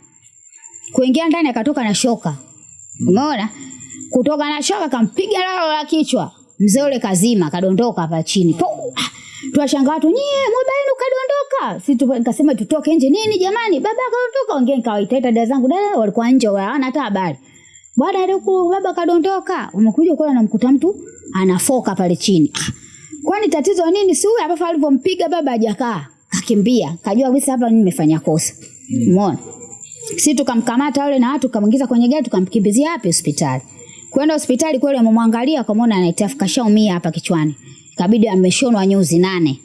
Kuingia ndani akatoka na shoka. Umeona? Kutoka na shoka kampiga lao la kichwa. Mzee ule kazima kadondoka hapa chini. Po! Tuwashangaa watu, nyie mwiba yenu kadondoka. si nikasema tutoke nje nini jamani? Baba kadondoka. Wengine nikawaita dada zangu, dada walikuwa nje hawana hata habari. bwana aliku baba kadondoka, umekuja kula namkuta mtu anafoka pale chini. Ah, Kwani tatizo nini? Si huyu hapa alivyompiga baba hajakaa, kakimbia, kajua kabisa hapa nimefanya kosa. Umeona? Si tukamkamata yule na watu tukamwingiza kwenye gari tukamkimbizia wapi hospitali. Kwenda hospitali kweli amemwangalia akamwona anaitafu kashaumia hapa kichwani. Kabidi ameshonwa nyuzi nane.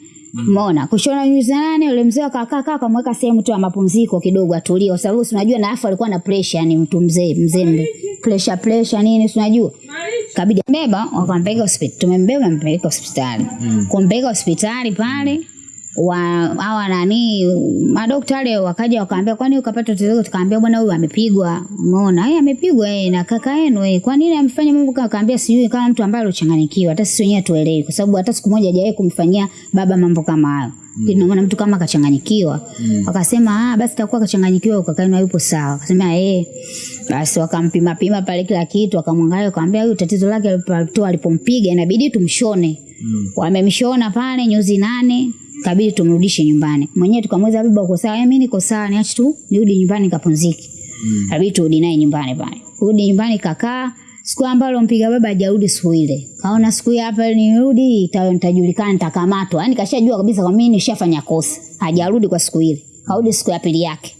Umeona? Mm. Kushona nyuzi nane yule mzee akakaa kaa akamweka sehemu tu ya mapumziko kidogo atulie kwa sababu si unajua na afu alikuwa na pressure yani mtu mzee mzembe. pressure pressure nini si unajua. Kabidi beba wakampeleka hospitali. Tumembeba mpeleka hospitali. Mm. Kumpeleka hospitali pale wa hawa nani madaktari wakaja wakaambia kwani ukapata tatizo? Tukaambia bwana huyu amepigwa? Umeona yeye amepigwa eh na kaka yenu eh kwa nini amfanya mambo kama akaambia sijui kama mtu ambaye alochanganyikiwa. hata sisi wenyewe tuelewi kwa sababu hata siku moja hajawahi kumfanyia baba mambo kama hayo. Mm. maana mtu kama akachanganyikiwa. Mm. wakasema ah basi takuwa akachanganyikiwa kaka yenu hayupo sawa. Akasema eh. Basi wakampima pima pale kila kitu akamwangalia akamwambia huyu tatizo lake alipotoa alipompiga inabidi tumshone. Mm. wamemshona pale nyuzi nane kabidi tumrudishe nyumbani. Mwenyewe tukamweza baba uko sawa? Mimi niko sawa niache tu nirudi nyumbani nikapumzike. Mm. kabidi turudi naye nyumbani pale. Rudi nyumbani kakaa. Siku ambalo mpiga baba hajarudi siku ile. Kaona siku hii hapa nirudi ita- nitajulikana nitakamatwa. Yaani kashajua kabisa kwa mimi nishafanya kosa. Hajarudi kwa siku ile. Kaudi siku ya pili yake.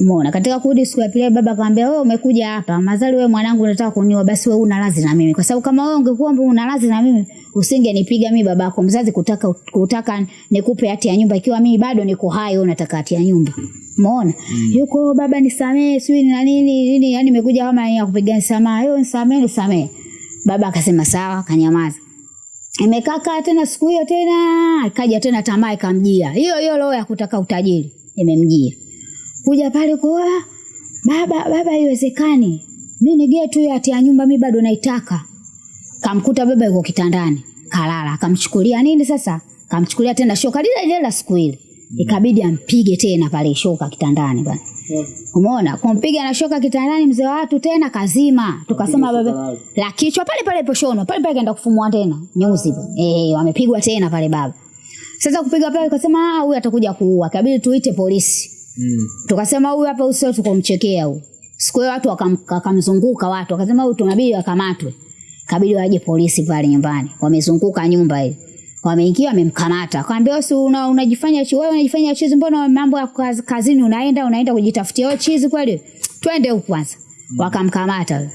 Umeona, katika kurudi siku ya pili baba akamwambia wewe umekuja hapa, mazali wewe mwanangu unataka kuniua, basi wewe una radhi na mimi, kwa sababu kama wewe ungekuwa una radhi na mimi usingenipiga mimi babako mzazi kutaka kutaka nikupe hati ya nyumba, ikiwa mimi bado niko hai, wewe unataka hati ya nyumba. Umeona? Mm. Yuko baba nisamee, sijui na nini nini, yani nimekuja kama ya kupiga nisamaa. yeye nisamee, nisamee. Baba akasema sawa, akanyamaza. Imekaa tena siku hiyo tena ikaja tena tamaa ikamjia. Hiyo hiyo roho ya kutaka utajiri imemjia. Kuja pale kwa baba baba haiwezekani. Mimi ni getu hiyo hati ya nyumba mimi bado naitaka. Kamkuta baba yuko kitandani, kalala, akamchukulia nini sasa? Kamchukulia tena shoka lile lile la siku ile. Ikabidi ampige tena pale shoka kitandani bwana. Umeona? Kumpiga na shoka kitandani mzee wa watu tena kazima. Tukasema baba la kichwa pale pale poshono, pale pale kaenda kufumua tena nyuzi. Eh, wamepigwa tena pale baba. Sasa kupiga pale kasema ah, huyu atakuja kuua. Kabidi tuite polisi. Mm. Tukasema huyu hapa usio tukomchekea huyu. Siku hiyo watu wakam- wakamzunguka watu, wakasema huyu tunabidi akamatwe. Kabidi waje polisi pale nyumbani. Wamezunguka nyumba ile. Wameingia wamemkamata. Akamwambia si una, unajifanya chi wewe unajifanya chizi mbona mambo ya kaz, kazini unaenda unaenda kujitafutia wewe chizi kweli? Twende huko kwanza. Mm. Wakamkamata.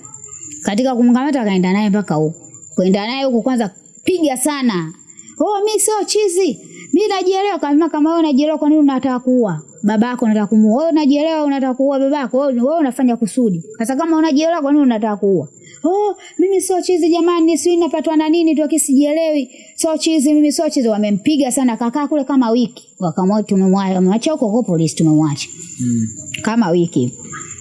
Katika kumkamata akaenda naye mpaka huko. Kwenda naye huko kwanza piga sana. Oh, mimi sio chizi. Mimi najielewa kama kama wewe unajielewa kwa nini unataka kuua? Babako unataka kumuua. Wewe unajielewa unataka kuua babako. Wewe wewe unafanya kusudi. Sasa kama unajielewa kwa nini unataka kuua? Oh, mimi sio chizi jamani, si napatwa na nini tu akisijielewi. Sio chizi, mimi sio chizi. Wamempiga sana kakaa kule kama wiki. Wakamwona tumemwacha, mwacha huko kwa polisi tumemwacha. Mm. Kama wiki.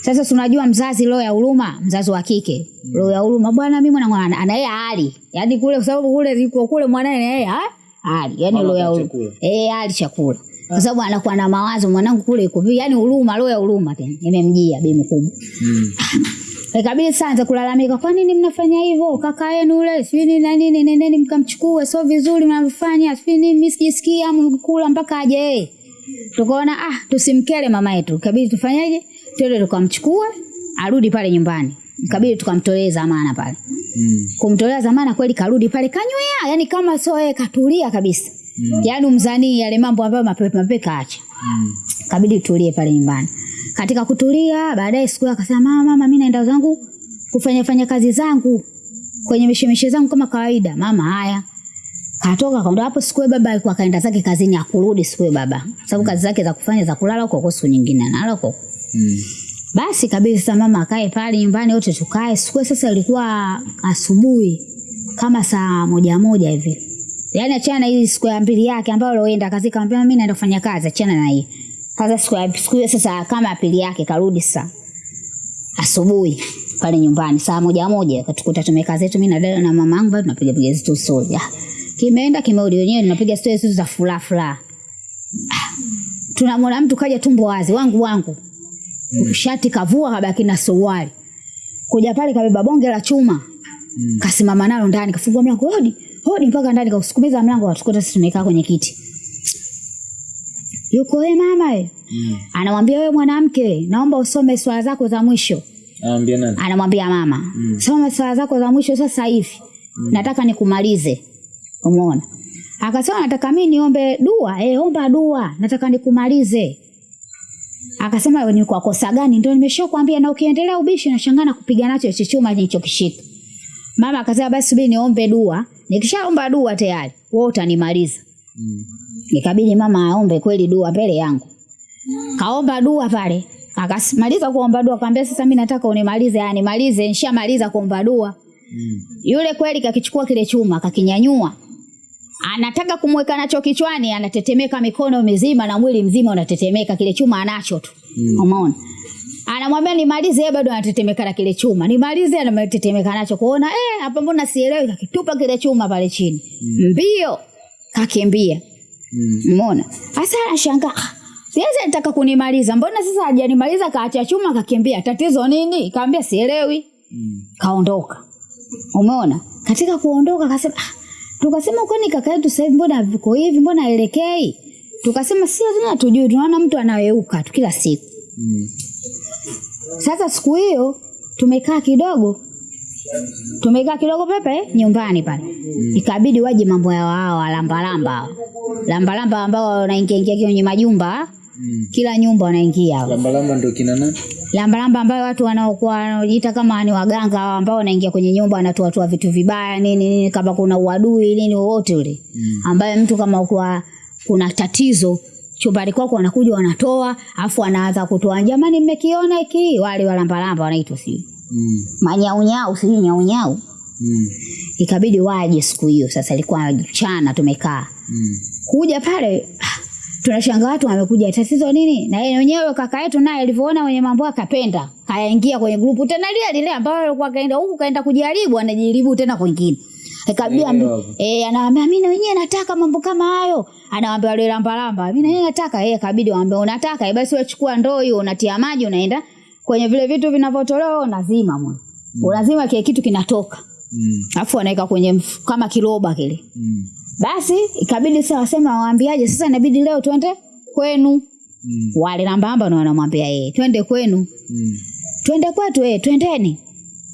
Sasa si unajua mzazi roho ya huruma, mzazi wa kike. Roho ya huruma bwana mimi mwana ana yeye hali. Yaani kule kwa sababu kule ziko kule mwanae na yeye ha- hali. yani roho ya chakula. Eh, hali chakula. Kwa sababu anakuwa na mawazo mwanangu kule iko vipi? Yaani huruma, roho ya huruma tena. Imemjia bi mkubwa. Mm. Ikabidi sasa kulalamika, kwa nini mnafanya hivyo? Kaka yenu yule sijui nini na nini, nendeni mkamchukue, sio vizuri mnavyofanya, sijui nini, mimi sijisikia mkula mpaka aje yeye. Tukaona ah, tusimkele mama yetu, ikabidi tufanyaje? Twende tukamchukue arudi pale nyumbani. Ikabidi tukamtoleza zamana pale. Mm. Kumtolea zamana kweli karudi pale kanywea, yani kama sio yeye katulia kabisa. Mm. Yaani mzanii yale mambo ambayo mapepe mapepe kaacha Mm. kabidi tulie pale nyumbani. Katika kutulia, baadaye siku akasema mama, mama, mimi naenda zangu kufanya fanya kazi zangu kwenye mishemishe zangu kama kawaida. Mama, haya katoka kaondoka hapo. Siku ya baba alikuwa kaenda zake kazini, akurudi siku ya baba, sababu kazi zake za kufanya za kulala huko huko, siku nyingine analala huko. Mm. Basi kabisa mama akae pale nyumbani, wote tukae. Siku sasa ilikuwa asubuhi kama saa moja moja hivi, yaani achana na hii siku ya mbili yake ambayo aloenda kazi, kamwambia mimi naenda kufanya kazi, achana na hii sasa. Siku ya siku hiyo sasa kama pili yake karudi sasa asubuhi pale nyumbani saa moja moja, katukuta tumekaa zetu mimi na dada na mama yangu, bado tunapiga piga zetu. Ah, kimeenda kimerudi, wenyewe tunapiga stori zetu za furaha furaha. Ah, tunamwona mtu kaja tumbo wazi, wangu wangu shati kavua kabaki na suruali. Kuja pale kabeba bonge la chuma. Mm. kasimama nalo ndani kafungua mlango hodi hodi mpaka ndani. Kausukumiza mlango watukuta sisi tumekaa kwenye kiti. Yuko we mama we? Mm. anamwambia wewe mwanamke naomba usome swala zako za mwisho. Anamwambia nani? anamwambia mama Mm. soma swala zako za mwisho sasa hivi. Mm. nataka nikumalize. Umeona? Akasema nataka mimi niombe dua. Eh omba dua nataka nikumalize akasema ni kwa kosa gani ndio nimeshakwambia na ukiendelea ubishi nashangana kupiga nacho hicho chuma nilichokishika mama akasema basi subiri niombe dua nikishaomba dua tayari wewe utanimaliza Mm. Nikabidi mama aombe kweli dua mbele yangu. Kaomba dua pale. Akasimaliza kuomba dua, akamwambia sasa mimi nataka unimalize, yani malize, nishamaliza kuomba dua. Mm. Yule kweli kakichukua kile chuma, kakinyanyua. Anataka kumweka nacho kichwani, anatetemeka mikono mizima na mwili mzima unatetemeka, kile chuma anacho tu. Mm. Umeona? Anamwambia nimalize, yeye bado anatetemeka na kile chuma. Nimalize, anatetemeka nacho. Kuona eh, hapa mbona sielewi, kakitupa kile chuma pale chini. Mbio kakimbia. Mm. Umeona? Sasa anashangaa. "Ah, Siwezi nataka kunimaliza. Mbona sasa hajanimaliza kaacha chuma kakimbia? Tatizo nini? Kaambia sielewi. Mm. Kaondoka. Umeona? Katika kuondoka akasema, ah, tukasema kwani kaka yetu sasa hivi mbona viko hivi mbona aelekei tukasema si lazima tujui tunaona mtu anaweuka tu kila siku. Mm. sasa siku hiyo tumekaa kidogo tumekaa kidogo pepe nyumbani pale. Mm. ikabidi waje mambo ya wao lambalamba lambalamba ambao wanaingia ingia kwenye majumba Mm. kila nyumba wanaingia Lambalamba ndio kina nani? lambalamba ambayo watu wanaokuwa wanajiita kama ni waganga ambao wanaingia kwenye nyumba wanatoatoa vitu vibaya nini nini kama kuna uadui nini wowote ule Mm. ambaye mtu kama ukuwa kuna tatizo chumbani kwako wanakuja wanatoa afu wanaanza kutoa jamani mmekiona hiki wale walambalamba wanaitwa sijui Mm. manyaunyau sijui nyaunyau Mm. ikabidi waje siku hiyo sasa ilikuwa mchana tumekaa Mm. kuja pale ah, tunashanga watu wamekuja tatizo nini? Na yeye mwenyewe kaka yetu naye alivyoona wenye mambo akapenda kayaingia kwenye grupu tena lile lile ambayo alikuwa kaenda huku kaenda kujaribu anajaribu tena kwingine. Akabia wapo. eh anawaambia mimi na wenyewe nataka mambo kama hayo. Anawaambia wale lamba lamba mimi na wenyewe nataka. Eh kabidi waambie unataka? Eh basi wachukua ndoo hiyo unatia maji unaenda kwenye vile vitu vinavyotolewa unazima mwe unazima kile kitu kinatoka. Mm. Afu anaweka kwenye mf- kama kiroba kile. Mm. Basi ikabidi sasa wasema waambiaje sasa inabidi leo twende kwenu. Mm. wale nambamba ndo wanamwambia yeye twende kwenu. Mm. twende kwetu eh twendeni.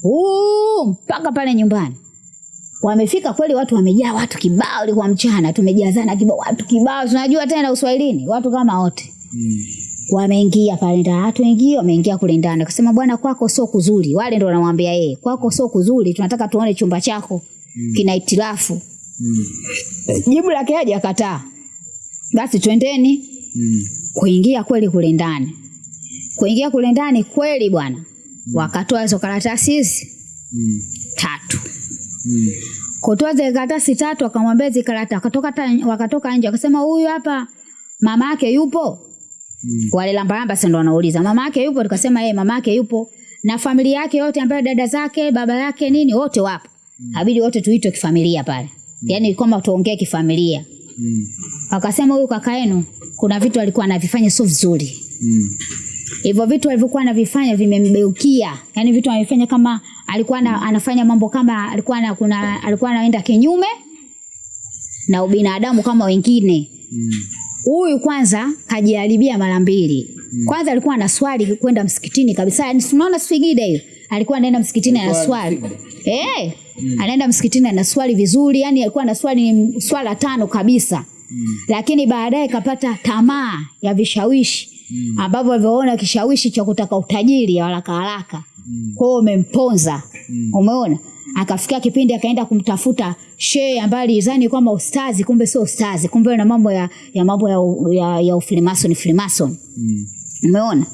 Uu, mpaka pale nyumbani. Wamefika kweli watu wamejaa watu kibao ilikuwa mchana tumejazana kibao watu kibao. Tunajua tena uswahilini watu kama wote. Mm. wameingia pale ndani watu wengi wameingia kule ndani. Akasema bwana kwako sio kuzuri. Wale ndio wanamwambia yeye kwako sio kuzuri tunataka tuone chumba chako Mm. kina itilafu Mm. jibu lake haja akataa basi twendeni Mm. kuingia kweli kule ndani kuingia kule ndani kweli bwana Mm. wakatoa hizo karatasi hizi Mm. tatu Mm. kutoa zile karatasi tatu akamwambia hizi karata wakatoka wakatoka nje wakasema huyu hapa mama yake yupo Mm. wale lambalamba sasa ndo wanauliza mama yake yupo tukasema yeye mama yake yupo na familia yake yote ambayo dada zake baba yake nini wote wapo Mm. abidi wote tuitwe kifamilia pale yaani kwamba tuongee kifamilia Mm. akasema huyu kaka yenu kuna vitu alikuwa anavifanya sio vizuri Mm. hivyo vitu alivyokuwa anavifanya vimembeukia yani vitu anavifanya kama alikuwa na, anafanya mambo kama alikuwa na, kuna alikuwa anaenda kinyume na ubinadamu kama wengine huyu Mm. huyu kwanza kajiharibia mara mbili mm. kwanza alikuwa ana swali kwenda msikitini kabisa yani tunaona sfigida hiyo alikuwa anaenda msikitini anaswali swali eh anaenda msikitini ana swali vizuri yani alikuwa ana swali swala tano kabisa Mm. lakini baadaye kapata tamaa ya vishawishi Mm. ambavyo alivyoona kishawishi cha kutaka utajiri ya haraka haraka Mm. kwao umemponza Mm. umeona akafikia kipindi akaenda kumtafuta shehe ambaye alizani kwamba ustazi kumbe sio ustazi kumbe na mambo ya, ya mambo ya, ya, ya ufilimason filimason Mm. umeona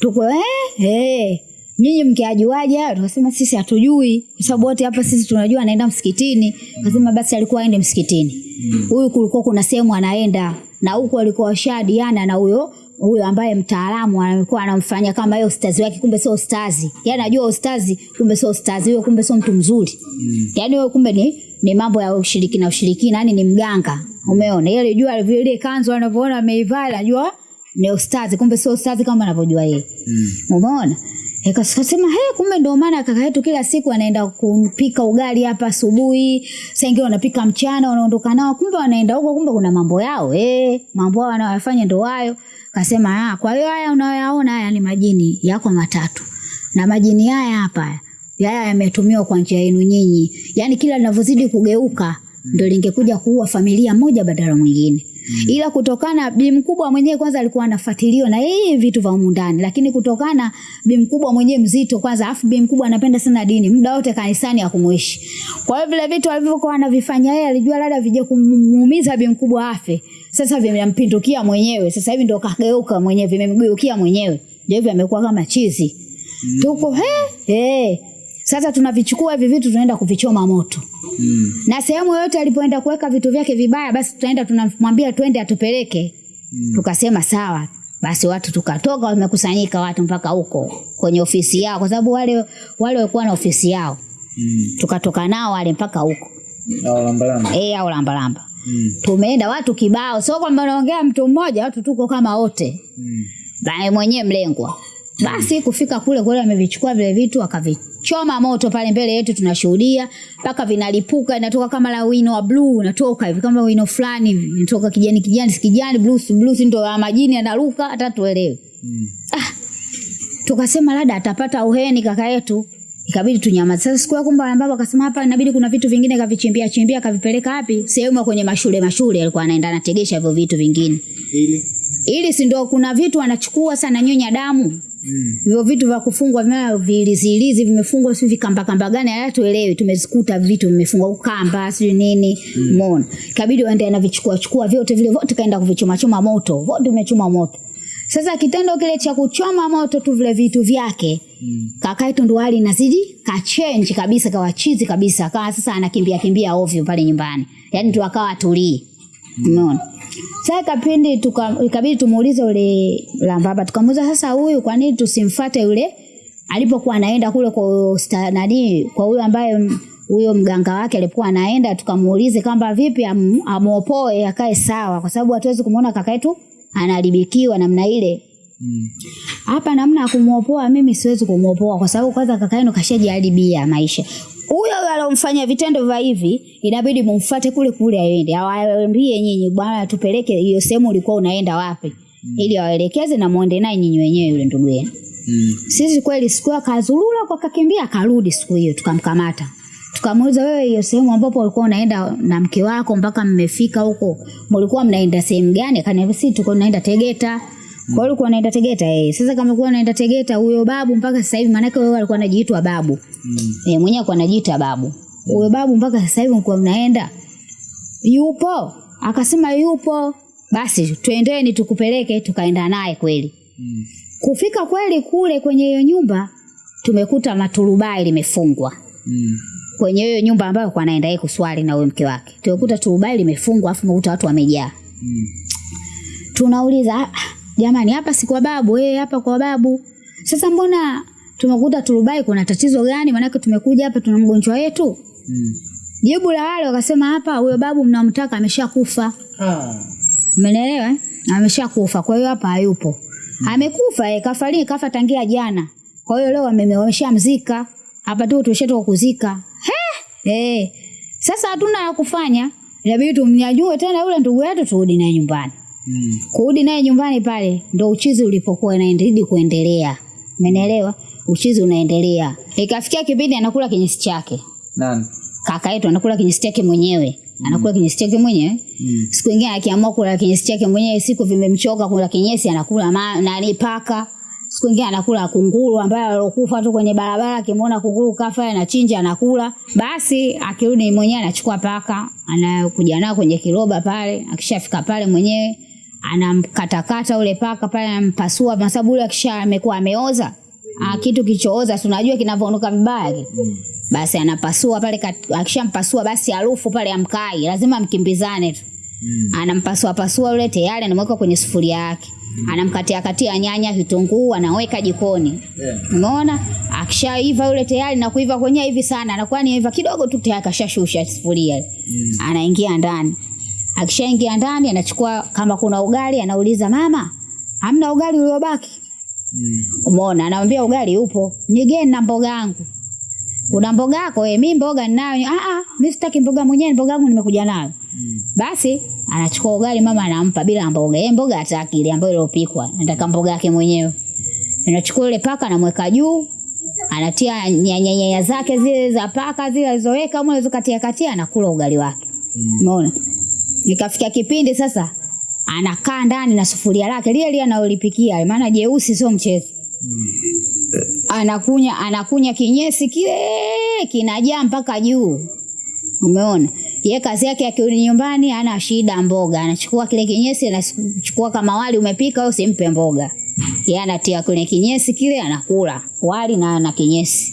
tuko eh, eh. Nyinyi mkiajuaje? Hayo tukasema sisi hatujui kwa sababu wote hapa sisi tunajua anaenda msikitini. Kasema basi alikuwa aende msikitini. Huyu kulikuwa kuna sehemu anaenda na huku alikuwa washadiana na huyo huyo ambaye mtaalamu alikuwa anamfanya kama yeye ustazi wake kumbe sio ustazi. Yaani anajua ustazi kumbe sio ustazi huyo kumbe sio mtu mzuri. Mm. yaani huyo kumbe ni ni mambo ya ushirikina ushirikina yani ni mganga. Umeona? Yeye alijua vile kanzu anavyoona ameivaa anajua ni ustazi kumbe sio ustazi kama anavyojua yeye. Mm. umeona ikasema he kumbe ndio maana kaka yetu kila siku anaenda kupika ugali hapa asubuhi. Saa wanapika mchana wanaondoka nao. Kumbe wanaenda huko kumbe kuna mambo yao eh. Mambo yao wanayofanya ndio hayo. Kasema ah kwa hiyo haya unayoyaona haya ni majini yako matatu. Na majini haya hapa haya yametumiwa kwa njia yenu nyinyi. Yaani kila linavyozidi kugeuka ndio lingekuja kuua familia moja badala mwingine mm. ila kutokana bi mkubwa mwenyewe kwanza alikuwa anafuatiliwa na yeye vitu vya humu ndani lakini kutokana bi mkubwa mwenyewe mzito kwanza afu bi mkubwa anapenda sana dini muda wote kanisani akumuishi kwa hiyo vile vitu alivyokuwa anavifanya yeye alijua labda vije kumuumiza bi mkubwa afe sasa vimempindukia mwenyewe sasa hivi ndo kageuka mwenyewe vimemgeukia mwenyewe ndio hivyo amekuwa kama chizi mm. tuko he, he. Sasa tunavichukua hivi vitu tunaenda kuvichoma moto Mm. na sehemu yoyote alipoenda kuweka vitu vyake vibaya basi tutaenda tunamwambia twende atupeleke Mm. tukasema sawa basi watu tukatoka wamekusanyika watu mpaka huko kwenye ofisi yao kwa sababu wale wale walikuwa na ofisi yao Mm. tukatoka nao wale mpaka huko au lambalamba. eh au lambalamba Mm. tumeenda watu kibao sio kwamba naongea mtu mmoja watu tuko kama wote Mm. Bae mwenyewe mlengwa Basi kufika kule kule amevichukua vile vitu akavichoma moto pale mbele yetu tunashuhudia mpaka vinalipuka inatoka kama la wino wa blue unatoka hivi kama wino fulani hivi inatoka kijani kijani si kijani blue si blue si ndo ya majini yanaruka hata tuelewe. Mm. ah, Tukasema labda atapata uheni kaka yetu. Ikabidi tunyamaze. Sasa siku ya kumbe baba akasema hapa inabidi kuna vitu vingine kavichimbia chimbia kavipeleka wapi? Sehemu ya kwenye mashule mashule alikuwa anaenda anategesha hivyo vitu vingine. Ili. Ili si ndio kuna vitu anachukua sana nyonya damu. Mm. Hivyo vitu vya kufungwa vya vilizilizi vimefungwa si vikamba kamba gani hayatuelewi tumezikuta vitu vimefungwa kamba sijui nini umeona? Ikabidi waende na vichukua chukua vyote vile vyote kaenda kuvichoma choma moto vote umechoma moto. Sasa kitendo kile cha kuchoma moto tu vile vitu vyake Mm. kaka yetu ndo hali inazidi kachenji kabisa kawa chizi kabisa akawa sasa anakimbia kimbia ovyo pale nyumbani. Yaani tu akawa atulii umeona sasa kapindi tuka ikabidi tumuulize yule lambaba tukamuuliza sasa huyu kwa nini tusimfuate yule alipokuwa anaenda kule kwa sta- nani kwa huyo ambaye huyo mganga wake alikuwa anaenda? Tukamuulize kwamba vipi am, amuopoe akae sawa? Kwa sababu hatuwezi kumuona kaka yetu anaharibikiwa namna ile. Mm. hapa namna ya kumwopoa mimi siwezi kumwopoa kwa sababu kwanza kaka yenu kashajiharibia maisha huyo huyo alomfanya vitendo vya hivi inabidi mumfuate kule kule aende. Awaambie nyinyi bwana tupeleke hiyo sehemu ulikuwa unaenda wapi? Mm. ili awaelekeze na muende naye nyinyi wenyewe yule ndugu yenu. Mm. sisi kweli siku hiyo akazurura kwa kakimbia akarudi siku hiyo tukamkamata. Tukamuuliza wewe hiyo sehemu ambapo ulikuwa unaenda na mke wako mpaka mmefika huko mlikuwa mnaenda sehemu gani? Akaniambia sisi tuko naenda Tegeta kwa hiyo alikuwa anaenda Tegeta yeye. sasa kama alikuwa anaenda Tegeta huyo babu mpaka sasa hivi maana wewe alikuwa anajiitwa babu Mm. eh mwenyewe alikuwa anajiita babu huyo babu mpaka sasa hivi mko mnaenda yupo akasema yupo basi twendeni tukupeleke tukaenda naye kweli Mm. Kufika kweli kule kwenye hiyo nyumba tumekuta maturubai limefungwa Mm. kwenye hiyo nyumba ambayo kwa anaenda yeye kuswali na huyo mke wake. Tumekuta turubai limefungwa afu tumekuta watu wamejaa. Mm. Tunauliza "Ah, jamani hapa si kwa babu, eh hapa kwa babu. Sasa mbona tumekuta turubai kuna tatizo gani? Maanake tumekuja hapa tuna mgonjwa wetu. Mm. Jibu la wale wakasema hapa huyo babu mnamtaka ameshakufa. Ah. Umenielewa? eh? Ameshakufa. Kwa hiyo hapa hayupo. mm. Amekufa eh, kafariki kafa tangia jana. Kwa hiyo leo wame- wameshamzika. Hapa tu tushatoka kuzika. He? Eh. Sasa hatuna ya kufanya. Inabidi tumnyanyue tena yule ndugu yetu turudi naye nyumbani. Mm. Kurudi naye nyumbani pale ndo uchizi ulipokuwa inaendelea kuendelea. Umeelewa? Uchizi unaendelea. Ikafikia kipindi anakula kinyesi chake. Nani? Kaka yetu anakula kinyesi chake mwenyewe. Anakula kinyesi chake mwenyewe. Mm. Siku ingine akiamua kula kinyesi chake mwenyewe, siku vimemchoka kula kinyesi, anakula ma, nani paka. Siku ingine anakula kunguru ambaye alokufa tu kwenye barabara, akimwona kunguru kafa anachinja anakula. Basi akirudi mwenyewe anachukua paka, anakuja nao kwenye kiroba pale, akishafika pale mwenyewe anamkatakata ule paka pale, anampasua kwa sababu ule akisha amekuwa ameoza. mm. kitu kichooza tunajua kinavyonuka vibaya Mm. basi anapasua pale, akishampasua basi harufu pale amkai, lazima mkimbizane tu. Mm. Anampasua pasua yule tayari, anamweka kwenye sufuria yake, mm. anamkatia katia nyanya, vitunguu, anaweka jikoni. Yeah. Umeona, akishaiva yule tayari, na kuiva kwenye hivi sana, anakuwa ni iva kidogo tu tayari, kashashusha sufuria, Mm. anaingia ndani. Akishaingia ndani, anachukua kama kuna ugali, anauliza mama, hamna ugali uliobaki? Mm. Umeona, anamwambia ugali upo, nigeni na mboga yangu. Una mboga yako? Eh, mimi mboga ninayo. Ah ah, mimi sitaki mboga mwenyewe, mboga yangu nimekuja nayo. Mm. Basi anachukua ugali mama anampa bila mboga. Yeye mboga hataki ile ambayo iliyopikwa. Nataka mboga yake mwenyewe. Anachukua ile paka anamweka juu. Anatia nyanya nyanya zake zile za paka zile alizoweka mwanzo katia katia anakula ugali wake. Umeona? Mm. Ikafika kipindi sasa anakaa ndani na sufuria lake lile lile analolipikia maana jeusi sio mchezo. Mm. anakunya anakunya kinyesi kile kinajaa mpaka juu. Umeona? Ye kazi yake akirudi nyumbani ana shida mboga, anachukua kile kinyesi anachukua kama wali umepika au simpe mboga. Yeye anatia kwenye kinyesi kile anakula wali na na kinyesi.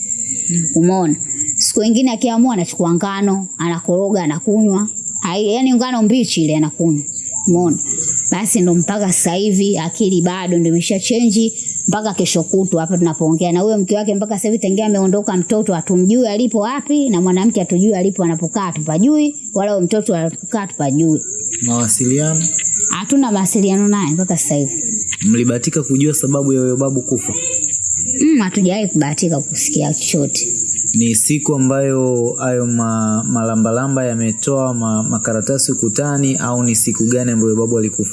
Umeona? Siku nyingine akiamua anachukua ngano, anakoroga, anakunywa. Hai, yani ngano mbichi ile anakunywa. Umeona? Basi ndo mpaka sasa hivi akili bado ndo imesha change mpaka kesho kutwa hapa tunapoongea na huyo mke wake mpaka sasa hivi tangia ameondoka mtoto atumjui alipo wapi na mwanamke hatujui alipo anapokaa tupajui wala huyo mtoto anapokaa tupajui. Mawasiliano. Hatuna mawasiliano naye mpaka sasa hivi. Mlibahatika kujua sababu ya huyo babu kufa? Mm, hatujawahi kubahatika kusikia chochote. Ni siku ambayo hayo ma, malambalamba yametoa ma, makaratasi ukutani au ni siku gani ambayo babu alikufa?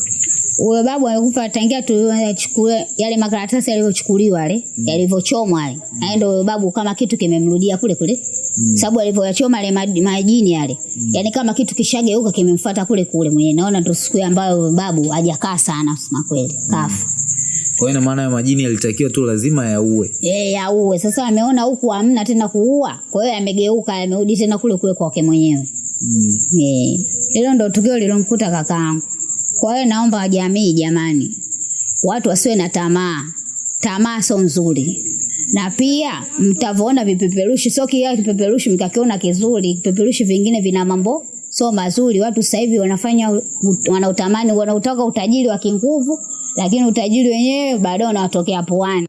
Huyo babu alikufa tangia tuchukue yale makaratasi yalivyochukuliwa yale yalivyochomwa yale. Mm. Ndio huyo babu kama kitu kimemrudia kule kule. Mm. Sababu alivyoyachoma yale majini yale. Mm. Yaani kama kitu kishageuka kimemfuata kule kule mwenyewe. Naona ndio siku ambayo babu hajakaa sana kusema kweli. Kafa. Kwa hiyo ina maana ya majini yalitakiwa tu lazima yaue. Eh, yauwe. Sasa ameona huku hamna tena kuua. Kwa hiyo yamegeuka yamerudi tena kule kuwe kwake mwenyewe. Mm. Eh, hilo ndo tukio lilomkuta kakaangu. Kwa hiyo naomba jamii, jamani, watu wasiwe na tamaa. Tamaa sio nzuri, na pia mtavyoona vipeperushi, sio kila kipeperushi mkakiona kizuri. Vipeperushi vingine vina mambo sio mazuri. Watu sasa hivi wanafanya wanautamani, wanautaka utajiri wa kinguvu, lakini utajiri wenyewe baadaye unawatokea puani.